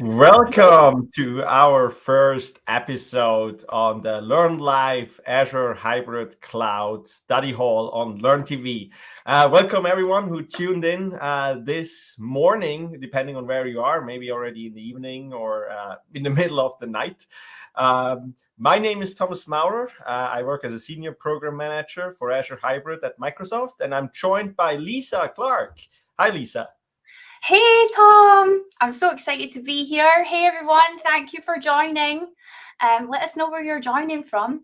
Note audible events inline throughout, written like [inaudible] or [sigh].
Welcome to our first episode on the Learn Live Azure Hybrid Cloud Study Hall on Learn TV. Uh, welcome everyone who tuned in uh, this morning, depending on where you are, maybe already in the evening or uh, in the [laughs] middle of the night. Um, my name is Thomas Maurer. Uh, I work as a senior program manager for Azure Hybrid at Microsoft, and I'm joined by Lisa Clark. Hi, Lisa. Hey, Tom. I'm so excited to be here. Hey, everyone. Thank you for joining. Um, let us know where you're joining from.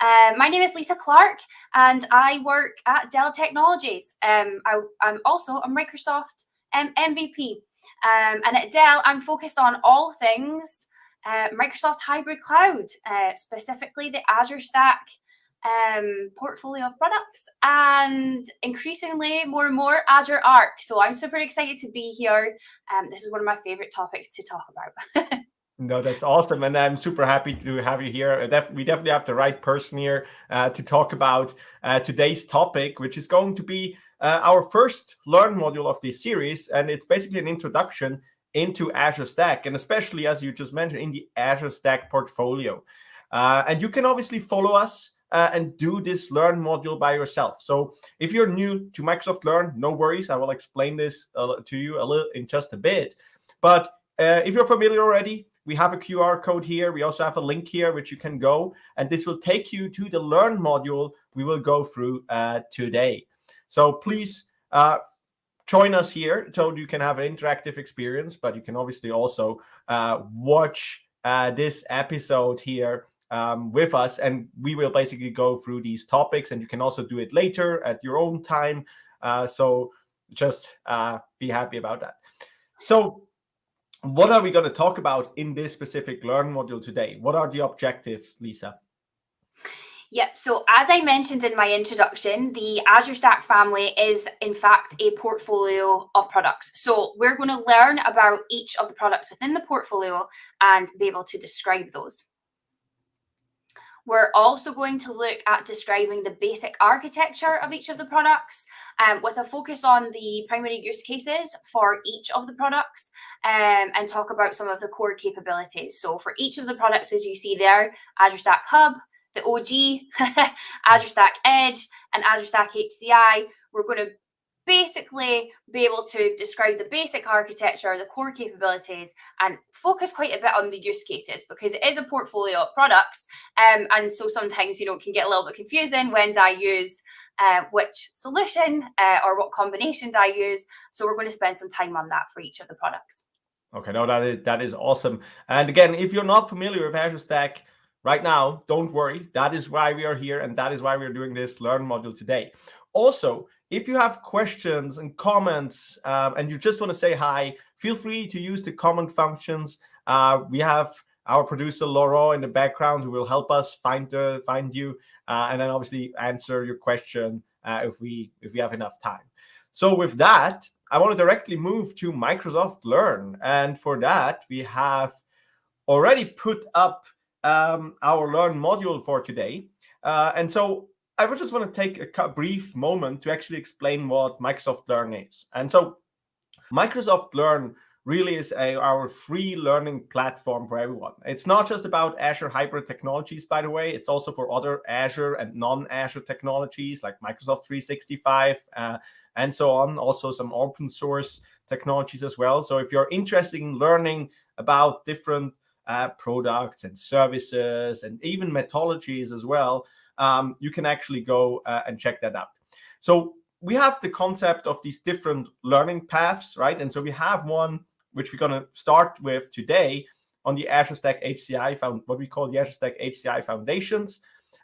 Uh, my name is Lisa Clark, and I work at Dell Technologies. Um, I, am also a Microsoft um, MVP. Um, and at Dell, I'm focused on all things uh, Microsoft Hybrid Cloud, uh, specifically the Azure Stack um, portfolio of products and increasingly more and more Azure Arc. So I'm super excited to be here. Um, this is one of my favorite topics to talk about. [laughs] no, that's awesome. And I'm super happy to have you here. We definitely have the right person here uh, to talk about uh, today's topic, which is going to be uh, our first Learn module of this series. And it's basically an introduction into Azure Stack, and especially, as you just mentioned, in the Azure Stack portfolio. Uh, and you can obviously follow us uh, and do this Learn module by yourself. So if you're new to Microsoft Learn, no worries. I will explain this uh, to you a little in just a bit. But uh, if you're familiar already, we have a QR code here. We also have a link here which you can go, and this will take you to the Learn module we will go through uh, today. So please uh, join us here so you can have an interactive experience, but you can obviously also uh, watch this episode here um, with us, and we will basically go through these topics, and you can also do it later at your own time. Uh, so just uh, be happy about that. So what are we going to talk about in this specific Learn module today? What are the objectives, Lisa? Yep. So as I mentioned in my introduction, the Azure Stack family is in fact a portfolio of products. So we're going to learn about each of the products within the portfolio and be able to describe those. We're also going to look at describing the basic architecture of each of the products um, with a focus on the primary use cases for each of the products um, and talk about some of the core capabilities. So for each of the products, as you see there, Azure Stack Hub, the OG, [laughs] Azure Stack Edge, and Azure Stack HCI, we're going to basically be able to describe the basic architecture, the core capabilities, and focus quite a bit on the use cases because it is a portfolio of products. Um, and so sometimes, you know, it can get a little bit confusing when do I use uh, which solution uh, or what combinations I use. So we're going to spend some time on that for each of the products. Okay, no, that is, that is awesome. And again, if you're not familiar with Azure Stack, right now, don't worry. That is why we are here, and that is why we're doing this Learn module today. Also, if you have questions and comments um, and you just want to say hi, feel free to use the comment functions. Uh, we have our producer Laurent in the background who will help us find uh, find you uh, and then obviously answer your question uh, if we if we have enough time. So with that, I want to directly move to Microsoft Learn, and for that we have already put up um, our Learn module for today. Uh, and so I would just want to take a brief moment to actually explain what Microsoft Learn is. And so Microsoft Learn really is a, our free learning platform for everyone. It's not just about Azure hybrid technologies, by the way. It's also for other Azure and non-Azure technologies like Microsoft 365 uh, and so on. Also some open source technologies as well. So if you're interested in learning about different uh, products and services and even methodologies as well, um, you can actually go uh, and check that out. So we have the concept of these different learning paths, right? And so we have one which we're going to start with today on the Azure Stack HCI, found what we call the Azure Stack HCI Foundations.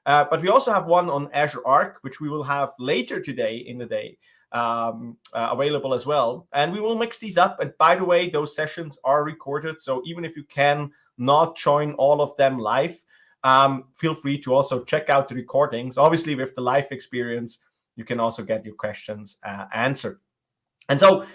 Uh, but we also have one on Azure Arc, which we will have later today in the day um, uh, available as well. And we will mix these up. And by the way, those sessions are recorded. So even if you can not join all of them live, um, feel free to also check out the recordings. Obviously, with the live experience, you can also get your questions uh, answered. And so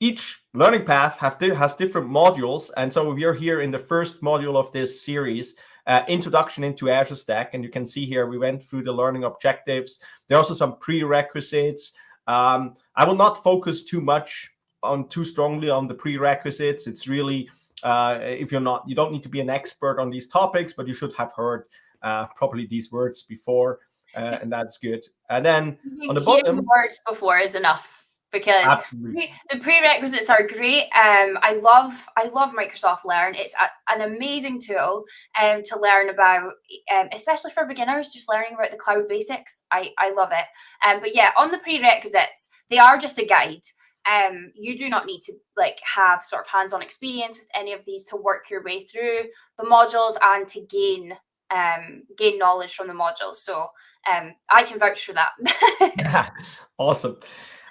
each learning path have has different modules. And so we are here in the first module of this series, uh, Introduction into Azure Stack. And you can see here we went through the learning objectives. There are also some prerequisites. Um, I will not focus too much on too strongly on the prerequisites. It's really Uh, if you're not, you don't need to be an expert on these topics, but you should have heard uh, probably these words before, uh, and that's good. And then on the bottom, words before is enough because the prerequisites are great. Um, I love I love Microsoft Learn. It's a, an amazing tool um, to learn about, um, especially for beginners, just learning about the cloud basics. I, I love it. Um, but yeah, on the prerequisites, they are just a guide. Um, you do not need to like have sort of hands-on experience with any of these to work your way through the modules and to gain um, gain knowledge from the modules. So um, I can vouch for that. [laughs] [laughs] awesome.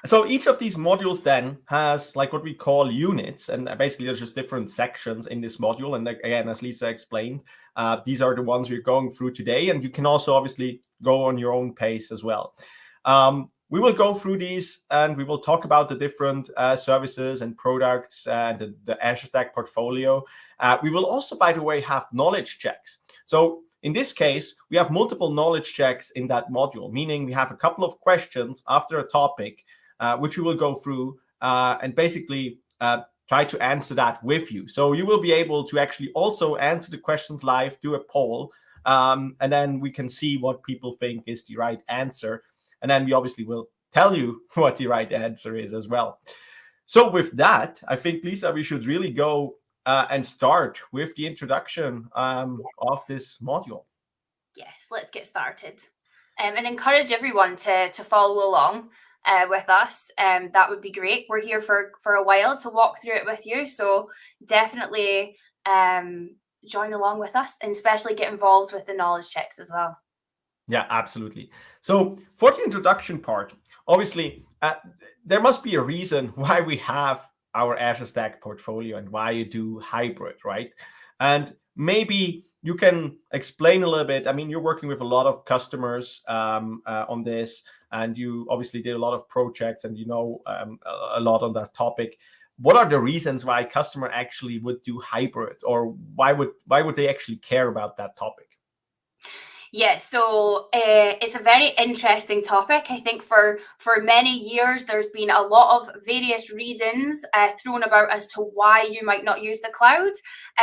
So each of these modules then has like what we call units, and basically there's just different sections in this module. And again, as Lisa explained, uh, these are the ones we're going through today, and you can also obviously go on your own pace as well. Um, we will go through these and we will talk about the different uh, services and products and the, the Azure Stack portfolio. Uh, we will also, by the way, have knowledge checks. So in this case, we have multiple knowledge checks in that module, meaning we have a couple of questions after a topic uh, which we will go through uh, and basically uh, try to answer that with you. So you will be able to actually also answer the questions live, do a poll, um, and then we can see what people think is the right answer. And then we obviously will tell you [laughs] what the right answer is as well. So with that, I think, Lisa, we should really go uh, and start with the introduction um, yes. of this module. Yes, let's get started. Um, and encourage everyone to, to follow along uh, with us, um, that would be great. We're here for for a while to walk through it with you, so definitely um, join along with us, and especially get involved with the knowledge checks as well. Yeah, absolutely. So for the introduction part, obviously, uh, there must be a reason [laughs] why we have our Azure Stack portfolio and why you do hybrid, right? And maybe you can explain a little bit. I mean, you're working with a lot of customers um, uh, on this and you obviously did a lot of projects and you know um, a lot on that topic. What are the reasons why a customer actually would do hybrid, or why would why would they actually care about that topic? Yeah, so uh, it's a very interesting topic. I think for for many years there's been a lot of various reasons uh, thrown about as to why you might not use the cloud.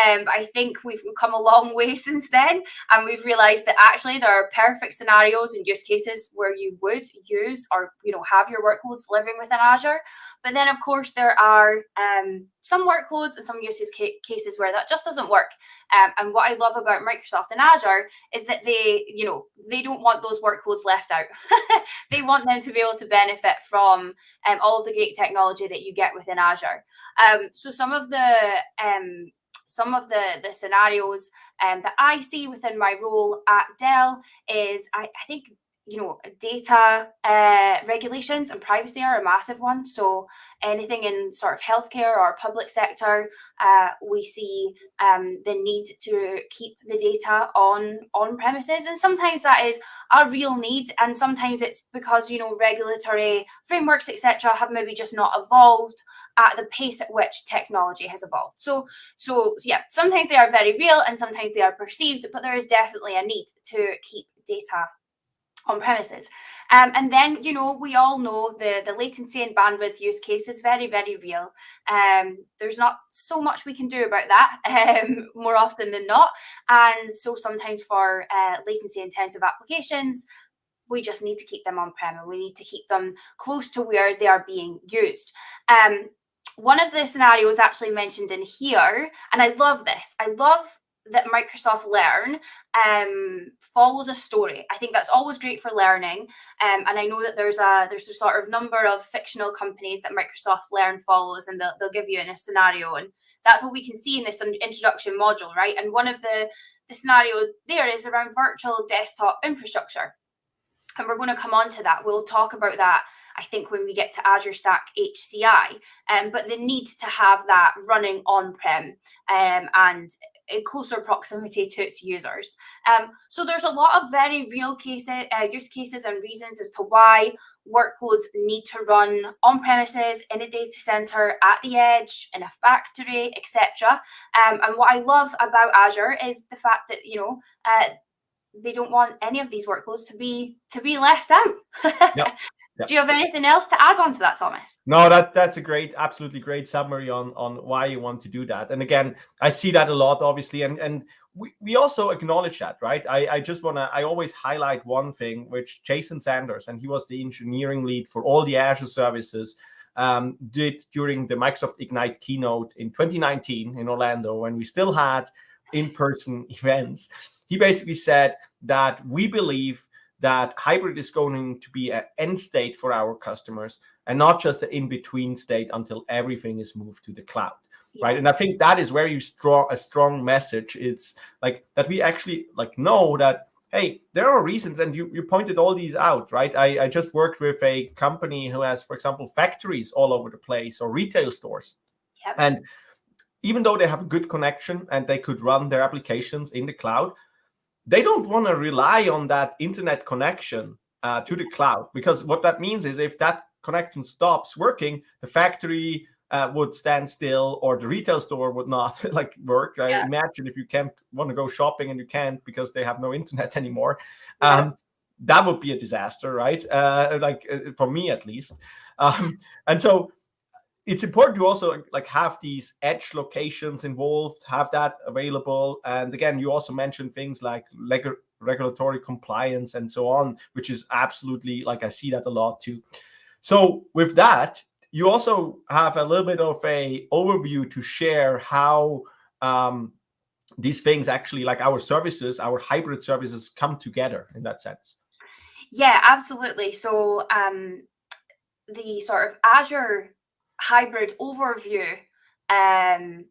Um, I think we've come a long [laughs] way since then, and we've realised that actually there are perfect scenarios and use cases where you would use or you know have your workloads living within Azure. But then of course there are um, some workloads and some use cases where that just doesn't work. Um, and what I love about Microsoft and Azure is that they, you know, they don't want those workloads left out. [laughs] they want them to be able to benefit from um, all of the great technology that you get within Azure. Um, so some of the um, some of the the scenarios um, that I see within my role at Dell is I, I think you know, data uh, regulations and privacy are a massive one. So anything in sort of healthcare or public sector, uh, we see um, the need to keep the data on on premises, and sometimes that is a real need, and sometimes it's because you know regulatory frameworks etc. have maybe just not evolved at the pace at which technology has evolved. So so yeah, sometimes they are very real, and sometimes they are perceived, but there is definitely a need to keep data on premises. Um, and then, you know, we all know the, the latency and bandwidth use case is very, very real. Um, there's not so much we can do about that [laughs] um, more often than not. And so sometimes for uh, latency intensive applications, we just need to keep them on prem and we need to keep them close to where they are being used. Um, one of the scenarios actually mentioned in here, and I love this. I love that Microsoft Learn um, follows a story. I think that's always great for learning. Um, and I know that there's a there's a sort of number of fictional companies that Microsoft Learn follows, and they'll, they'll give you in a scenario. And that's what we can see in this introduction module, right? And one of the the scenarios there is around virtual desktop infrastructure. And we're going to come on to that. We'll talk about that I think when we get to Azure Stack HCI, um, but the need to have that running on-prem um, and in closer proximity to its users. Um, so there's a lot of very real cases, uh, use cases and reasons as to why workloads need to run on premises, in a data center, at the edge, in a factory, etc. Um, and what I love about Azure is the fact that, you know, uh, they don't want any of these workloads to be to be left out. [laughs] yep. Yep. Do you have anything else to add on to that, Thomas? No, that that's a great, absolutely great summary on on why you want to do that. And again, I see that a lot, obviously, and and we, we also acknowledge that, right? I, I just want to, I always highlight one thing, which Jason Zander, and he was the engineering lead for all the Azure services, um, did during the Microsoft Ignite keynote in 2019 in Orlando, when we still had in-person [laughs] events. He basically said that we believe that hybrid is going to be an end state for our customers and not just an in-between state until everything is moved to the cloud yeah. right and i think that is where you strong a strong message it's like that we actually like know that hey there are reasons and you, you pointed all these out right I, I just worked with a company who has for example factories all over the place or retail stores yep. and even though they have a good connection and they could run their applications in the cloud they don't want to rely on that internet connection uh, to the cloud because what that means is if that connection stops working, the factory uh, would stand still or the retail store would not [laughs] like work. I yeah. imagine if you can't want to go shopping and you can't because they have no [laughs] internet anymore. Yeah. Um, that would be a disaster, right? Uh, like uh, for me at least. Um, and so it's important to also like have these edge locations involved, have that available. And again, you also mentioned things like regulatory compliance and so on, which is absolutely like I see that a lot too. So with that, you also have a little bit of a overview to share how um, these things actually like our services, our hybrid services come together in that sense. Yeah, absolutely. So um, the sort of Azure hybrid overview. Um,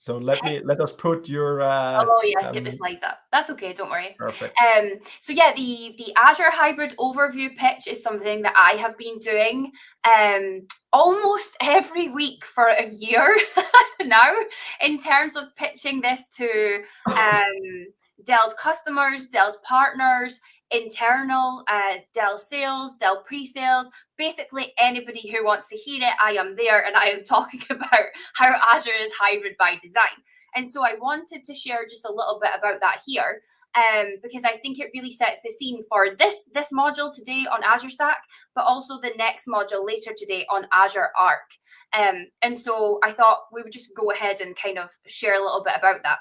so let me let us put your. Uh, oh yes, um, get the slides up. That's okay. Don't worry. Perfect. Um. So yeah, the the Azure hybrid overview pitch is something that I have been doing um almost [laughs] every week for a year [laughs] now in terms of pitching this to [laughs] um Dell's customers, Dell's partners, internal uh, Dell sales, Dell pre-sales, basically anybody who wants to hear it, I am there and I am [laughs] talking about how Azure is hybrid by design. And so I wanted to share just a little bit about that here um, because I think it really sets the scene for this, this module today on Azure Stack, but also the next module later today on Azure Arc. Um, and so I thought we would just go ahead and kind of share a little bit about that.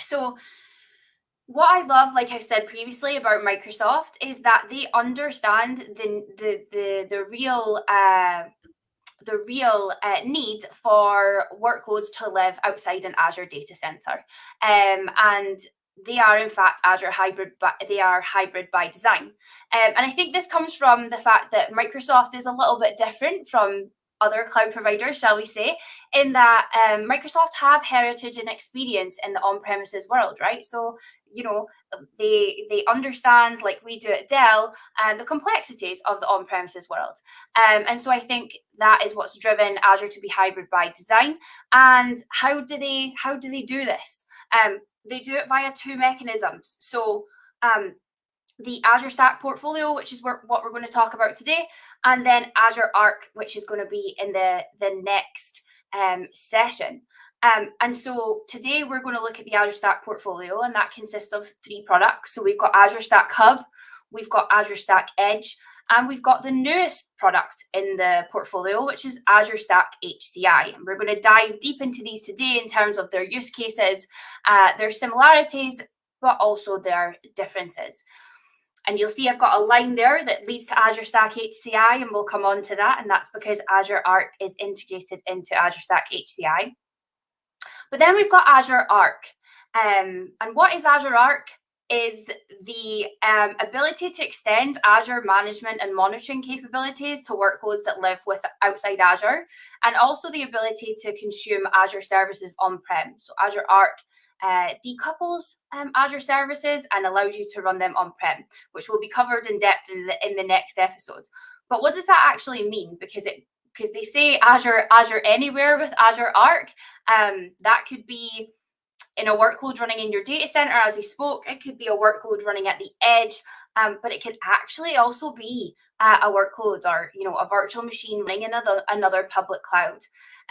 So what I love, like I said previously about Microsoft, is that they understand the the the the real uh, the real uh, need for workloads to live outside an Azure data center, um, and they are in fact Azure hybrid, they are hybrid by design. Um, and I think this comes from the fact that Microsoft is a little bit different from other cloud providers, shall we say, in that um, Microsoft have heritage and experience in the on-premises world, right? So you know they they understand like we do at dell and the complexities of the on-premises world. Um, and so i think that is what's driven azure to be hybrid by design. And how do they how do they do this? Um, they do it via two mechanisms. So um, the azure stack portfolio which is what we're going to talk about today and then azure arc which is going to be in the the next um, session um, and so today we're going to look at the Azure Stack portfolio, and that consists of three products. So we've got Azure Stack Hub, we've got Azure Stack Edge, and we've got the newest product in the portfolio, which is Azure Stack HCI. And we're going to dive deep into these today in terms of their use cases, uh, their similarities, but also their differences. And you'll see I've got a line there that leads to Azure Stack HCI, and we'll come on to that. And that's because Azure Arc is integrated into Azure Stack HCI. But then we've got Azure Arc. Um, and what is Azure Arc? Is the um, ability to extend Azure management and monitoring capabilities to workloads that live with outside Azure, and also the ability to consume Azure services on-prem. So Azure Arc uh, decouples um, Azure services and allows you to run them on-prem, which will be covered in depth in the in the next episodes. But what does that actually mean? Because it because they say Azure Azure Anywhere with Azure Arc. Um, that could be in a workload running in your data center, as we spoke, it could be a workload running at the edge, um, but it could actually also be uh, a workload or you know a virtual machine running another another public cloud.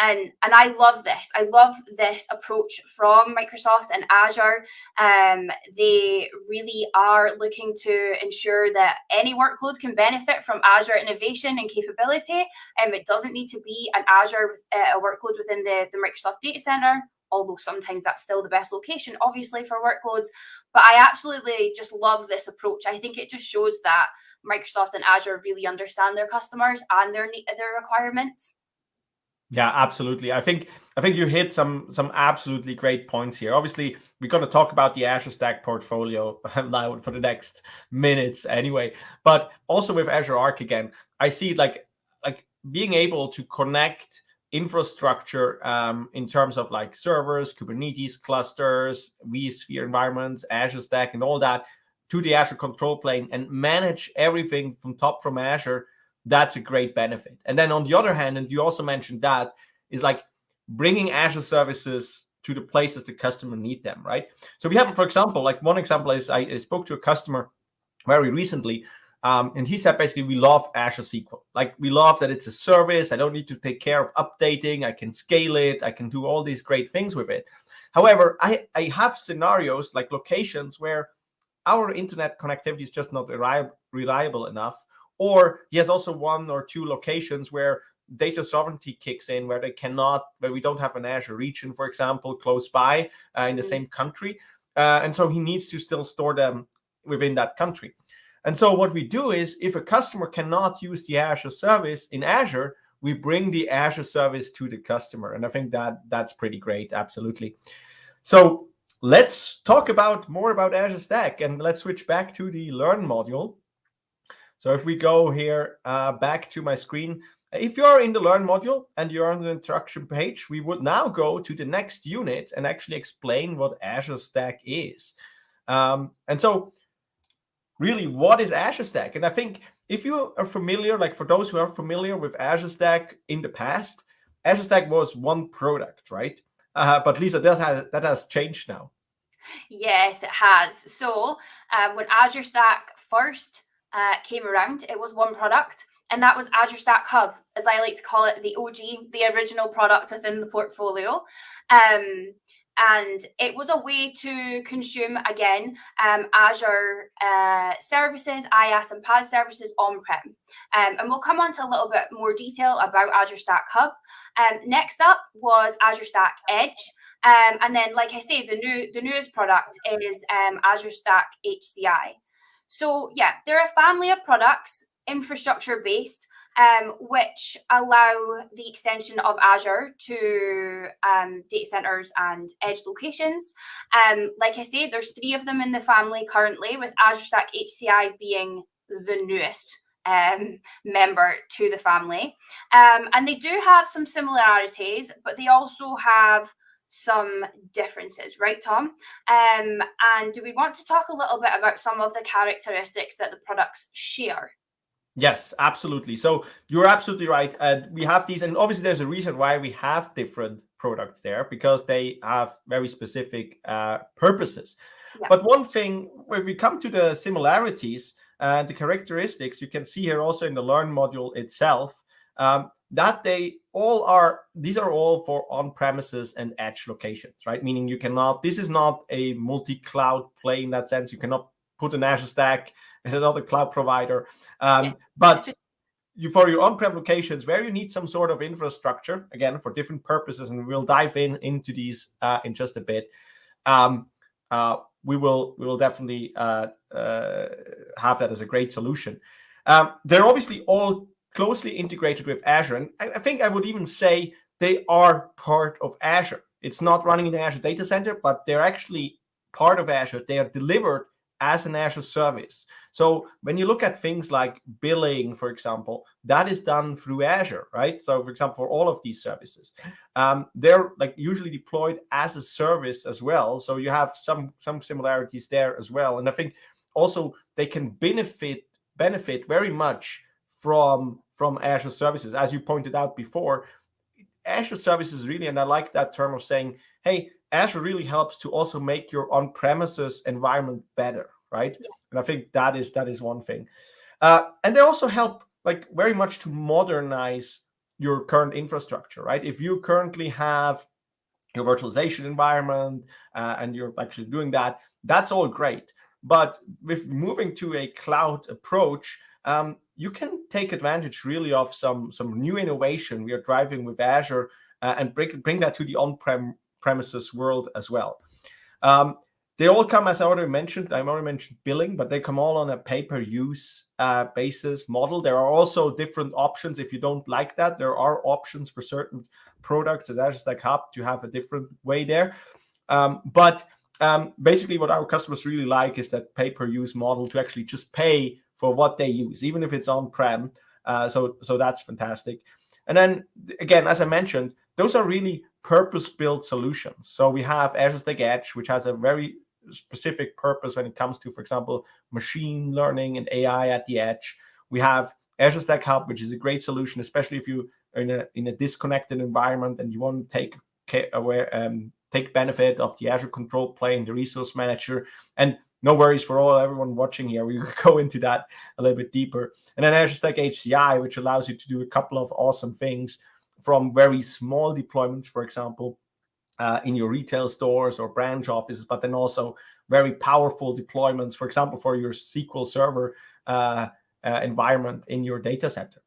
And and I love this. I love this approach from Microsoft and Azure. Um, they really are looking to ensure that any workload can benefit from Azure innovation and capability. Um, it doesn't need to be an Azure uh, workload within the, the Microsoft data center although sometimes that's still the best location, obviously, for workloads. But I absolutely just love this approach. I think it just shows that Microsoft and Azure really understand their customers and their their requirements. Yeah, absolutely. I think I think you hit some some absolutely great points here. Obviously, we're going to talk about the Azure Stack portfolio [laughs] now for the next minutes anyway. But also with Azure Arc again, I see like like being able to connect infrastructure um, in terms of like servers, Kubernetes clusters, vSphere environments, Azure Stack, and all that to the Azure control plane and manage everything from top from Azure, that's a great benefit. And then on the other hand, and you also mentioned that, is like bringing Azure services to the places the customer need them, right? So we have, for example, like one example is I, I spoke to a customer very recently um, and he said basically, we love Azure SQL. Like we love that it's a service. I don't need to take care of updating. I can scale it. I can do all these great things with it. However, I, I have scenarios like locations where our internet connectivity is just not reliable enough. Or he has also one or two locations where data sovereignty kicks in, where they cannot, where we don't have an Azure region, for example, close by uh, in the mm -hmm. same country. Uh, and so he needs to still store them within that country. And so what we do is if a customer cannot use the Azure service in Azure, we bring the Azure service to the customer. And I think that that's pretty great. Absolutely. So let's talk about more about Azure Stack and let's switch back to the Learn module. So if we go here uh, back to my screen, if you're in the Learn module and you're on the instruction page, we would now go to the next unit and actually explain what Azure Stack is. Um, and so really what is Azure Stack? And I think if you are familiar, like for those who are familiar with Azure Stack in the past, Azure Stack was one product, right? Uh, but Lisa, that has, that has changed now. Yes, it has. So uh, when Azure Stack first uh, came around, it was one product, and that was Azure Stack Hub, as I like to call it, the OG, the original product within the portfolio. Um, and it was a way to consume again um, Azure uh, services, IaaS and PaaS services on-prem. Um, and we'll come on to a little bit more detail about Azure Stack Hub. Um, next up was Azure Stack Edge. Um, and then, like I say, the new the newest product is um, Azure Stack HCI. So yeah, they're a family of products, infrastructure based, um, which allow the extension of Azure to um, data centers and edge locations. Um, like I say, there's three of them in the family currently, with Azure Stack HCI being the newest um, member to the family. Um, and they do have some similarities, but they also have some differences, right, Tom? Um, and do we want to talk a little bit about some of the characteristics that the products share? Yes, absolutely. So you're absolutely right. And we have these, and obviously there's a reason why we have different products there because they have very specific uh, purposes. Yeah. But one thing, when we come to the similarities and the characteristics, you can see here also in the Learn module itself, um, that they all are, these are all for on-premises and edge locations, right? Meaning you cannot, this is not a multi-cloud play in that sense. You cannot put an Azure Stack [laughs] and another cloud provider. Um, but you, for your on-prem locations where you need some sort of infrastructure, again, for different purposes, and we'll dive in into these uh, in just a bit, um, uh, we will we will definitely uh, uh have that as a great solution. Um, they're obviously all closely integrated with Azure, and I, I think I would even say they are part of Azure. It's not running in the Azure data center, but they're actually part of Azure. They are delivered as an Azure service. So when you look at things like billing, for example, that is done through Azure, right? So for example, for all of these services, um, they're like usually deployed as a service as well. So you have some some similarities there as well. And I think also they can benefit benefit very much from from Azure services. As you pointed out before, Azure services really, and I like that term of saying, hey, Azure really helps to also make your on-premises environment better, right? Yeah. And I think that is that is one thing. Uh, and they also help like very much to modernize your current infrastructure, right? If you currently have your virtualization environment uh, and you're actually doing that, that's all great. But with moving to a cloud approach, um, you can take advantage really of some some new innovation we are driving with Azure uh, and bring bring that to the on-prem premises world as well. Um, they all come, as I already mentioned, I already mentioned billing, but they come all on a pay-per-use uh, basis model. There are also different options. If you don't like that, there are options for certain products as Azure Stack Hub to have a different way there. Um, but um, basically what our customers really like is that pay-per-use model to actually just pay for what they use, even if it's on-prem. Uh, so, so that's fantastic. And then again, as I mentioned, those are really purpose-built solutions. So we have Azure Stack Edge, which has a very specific purpose when it comes to, for example, machine learning and AI at the edge. We have Azure Stack Hub, which is a great solution, especially if you are in a in a disconnected environment and you want to take aware um, take benefit of the Azure control plane, the resource manager, and no worries for all everyone watching here. We will [laughs] go into that a little bit deeper. And then Azure Stack HCI, which allows you to do a couple of awesome things from very small deployments, for example, uh, in your retail stores or branch offices, but then also very powerful deployments, for example, for your SQL Server uh, uh, environment in your data center.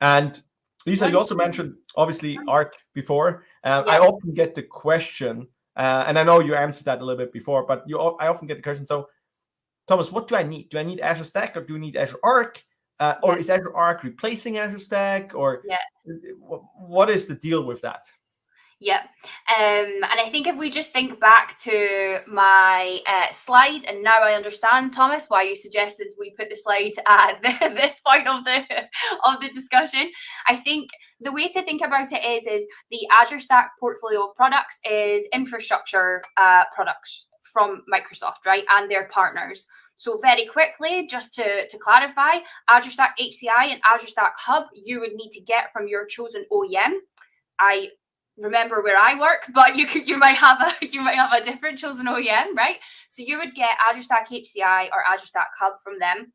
And Lisa, you also mentioned obviously Arc before. Uh, yeah. I often get the question, uh, and I know you answered that a little bit before, but you I often get the question. So, Thomas, what do I need? Do I need Azure Stack or do I need Azure Arc? Uh, or is Azure Arc replacing Azure Stack? Or yeah. what is the deal with that? Yeah. Um, and I think if we just think back to my uh, slide, and now I understand, Thomas, why you suggested we put the slide at [laughs] this point of the of the discussion. I think the way to think about it is, is the Azure Stack portfolio of products is infrastructure uh, products from Microsoft, right, and their partners. So very quickly, just to, to clarify, Azure Stack HCI and Azure Stack Hub, you would need to get from your chosen OEM. I remember where I work, but you could you might have a [laughs] you might have a different chosen OEM, right? So you would get Azure Stack HCI or Azure Stack Hub from them.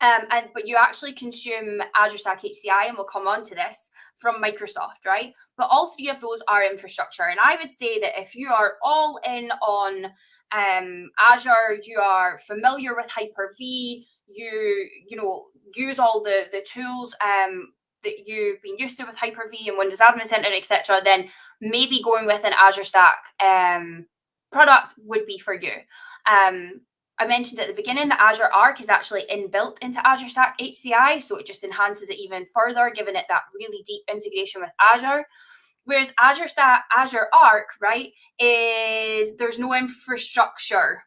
Um, and but you actually consume Azure Stack HCI, and we'll come on to this from Microsoft, right? But all three of those are infrastructure, and I would say that if you are all in on um, Azure, you are familiar with Hyper-V, you you know use all the the tools um, that you've been used to with Hyper-V and Windows Admin Center, etc., then maybe going with an Azure Stack um, product would be for you. Um, I mentioned at the beginning that Azure Arc is actually inbuilt into Azure Stack HCI, so it just enhances it even further, giving it that really deep integration with Azure. Whereas Azure Stack, Azure Arc, right, is there's no infrastructure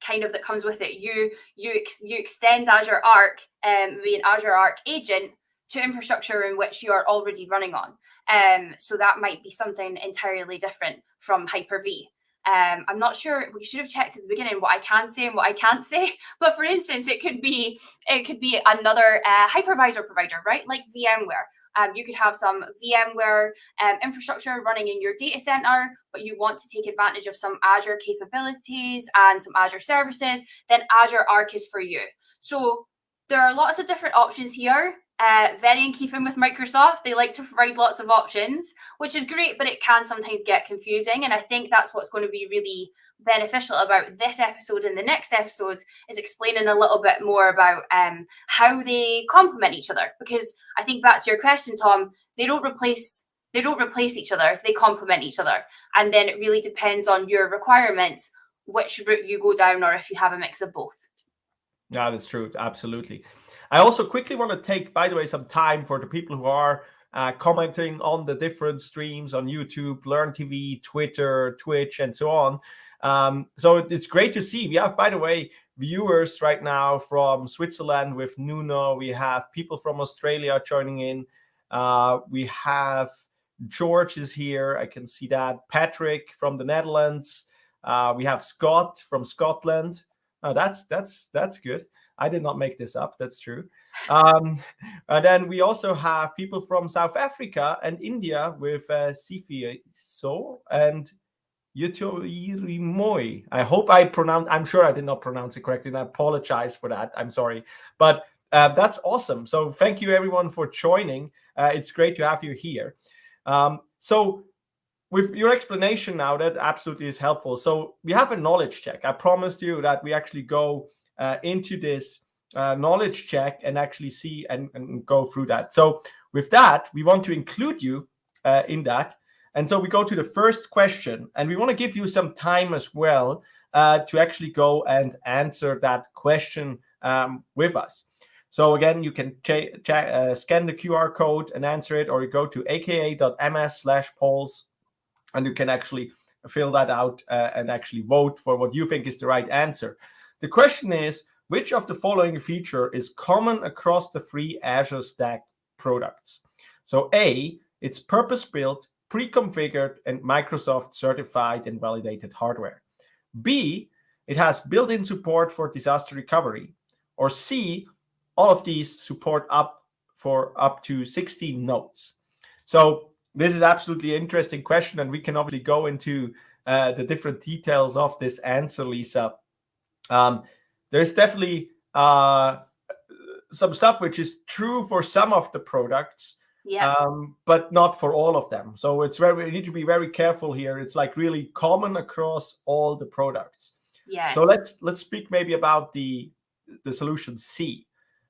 kind of that comes with it. You you ex, you extend Azure Arc um, with an Azure Arc agent to infrastructure in which you are already running on. Um, so that might be something entirely different from Hyper-V. Um, I'm not sure. We should have checked at the beginning what I can say and what I can't say. [laughs] But for instance, it could be it could be another uh, hypervisor provider, right? Like VMware. Um, you could have some VMware um, infrastructure running in your data center, but you want to take advantage of some Azure capabilities and some Azure services. Then Azure Arc is for you. So there are lots of different options here. Uh, very in keeping with Microsoft, they like to provide lots of options, which is great, but it can sometimes get confusing. And I think that's what's going to be really beneficial about this episode and the next episode is explaining a little bit more about um, how they complement each other. Because I think that's your question, Tom, they don't replace they don't replace each other; they complement each other. And then it really depends on your requirements which route you go down, or if you have a mix of both. That is true, absolutely. I also quickly want to take, by the way, some time for the people who are uh, commenting on the different streams on YouTube, Learn TV, Twitter, Twitch, and so on. Um, so it's great to see. We have, by the way, viewers right now from Switzerland with Nuno. We have people from Australia joining in. Uh, we have George is here. I can see that. Patrick from the Netherlands. Uh, we have Scott from Scotland. Oh, that's that's that's good. I did not make this up. That's true. Um, [laughs] and then we also have people from South Africa and India with uh, Sifi So and Yutoirimoy. I hope I pronounced, I'm sure I did not pronounce it correctly, and I apologize for that. I'm sorry. But uh, that's awesome. So thank you everyone for joining. Uh, it's great to have you here. Um, so with your explanation now, that absolutely is helpful. So we have a knowledge check. I promised you that we actually go into this uh, knowledge check and actually see and, and, go through that. So with that, we want to include you uh, in that. And so we go to the first question, and we want to give you some time as well uh, to actually go and answer that question um, with us. So again, you can uh, scan the QR code and answer it, or you go to aka.ms slash polls, and you can actually fill that out uh, and actually vote for what you think is the right answer. The question is, which of the following feature is common across the three Azure Stack products? So A, it's purpose-built, pre-configured, and Microsoft certified and validated hardware. B, it has built-in support for disaster recovery. Or C, all of these support up for up to 16 nodes. So this is absolutely interesting question, and we can obviously go into uh, the different details of this answer, Lisa. Um, there's definitely uh, some stuff which is true for some of the products, yeah. Um, but not for all of them. So it's very we need to be very careful here. It's like really common across all the products. Yeah. So let's let's speak maybe about the the solution C.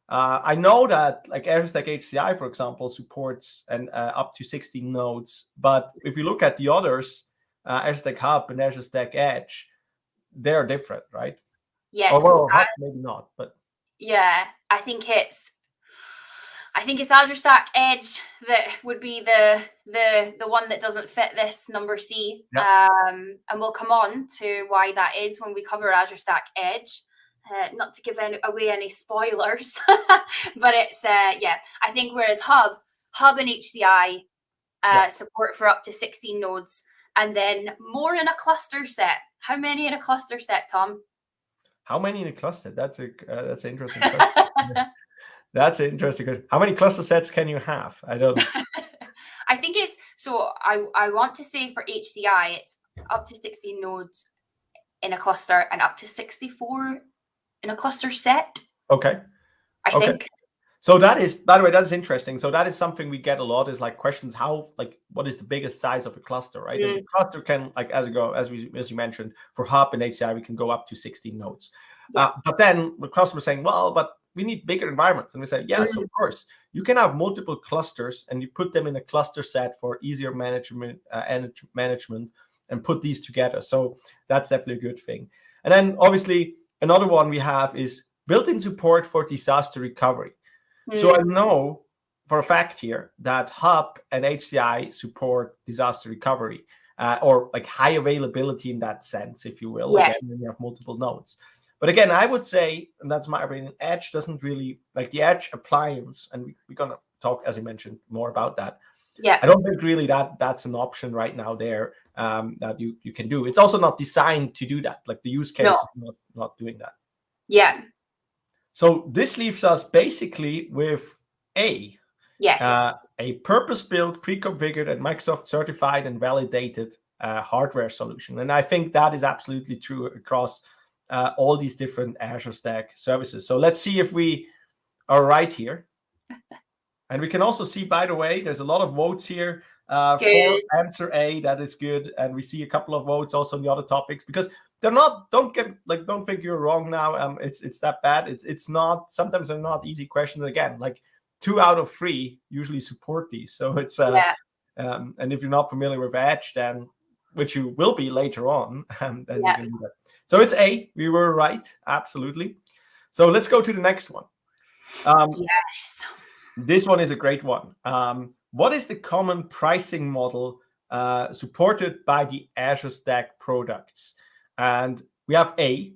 Uh, I know that like Azure Stack HCI, for example, supports and uh, up to 16 nodes. But if you look at the others, uh, Azure Stack Hub and Azure Stack Edge, they're different, right? Yes. Well, I, maybe not, but yeah, I think it's I think it's Azure Stack Edge that would be the the the one that doesn't fit this number C. Yep. Um, and we'll come on to why that is when we cover Azure Stack Edge. Uh, not to give any, away any spoilers, [laughs] but it's uh, yeah. I think whereas Hub, Hub and HCI uh, yep. support for up to 16 nodes, and then more in a cluster set. How many in a cluster set, Tom? How many in a cluster? That's a uh, that's an interesting question. [laughs] that's interesting question. How many cluster sets can you have? I don't. [laughs] I think it's so. I I want to say for HCI, it's up to 16 nodes in a cluster and up to 64 in a cluster set. Okay. I okay. think. So that is, by the way, that's interesting. So that is something we get a lot is like questions how, like, what is the biggest size of a cluster, right? Mm. And the cluster can, like, as you go, as we, as you mentioned, for Hub and HCI, we can go up to 16 nodes. Yeah. Uh, but then the customer saying, well, but we need bigger environments. And we say, yes, mm. of course. You can have multiple clusters and you put them in a cluster set for easier management, uh, management and put these together. So that's definitely a good thing. And then obviously another one we have is built-in support for disaster recovery. So I mm. know for a fact here that Hub and HCI support disaster recovery uh, or like high availability in that sense, if you will. Yes. Again, you have multiple nodes. But again, I would say, and that's my opinion, Edge doesn't really like the Edge appliance, and we, we're gonna talk, as you mentioned, more about that. Yeah. I don't think really that that's an option right now there um, that you you can do. It's also not designed to do that. Like the use case no. is not not doing that. Yeah. So this leaves us basically with a yes uh, a purpose-built, pre-configured, and Microsoft certified and validated uh, hardware solution. And I think that is absolutely true across uh, all these different Azure Stack services. So let's see if we are right here. [laughs] and we can also see, by the way, there's a lot of votes here uh, for answer A. That is good. And we see a couple of votes also on the other topics because they're not don't get like don't think you're wrong now um it's it's that bad. It's it's not sometimes they're not easy questions. Again like two out of three usually support these. So it's uh yeah. um and if you're not familiar with edge then which you will be later on [laughs] um, then yeah. so it's a we were right absolutely. So let's go to the next one. Um yes. this one is a great one. Um what is the common pricing model uh, supported by the Azure Stack products? And we have A,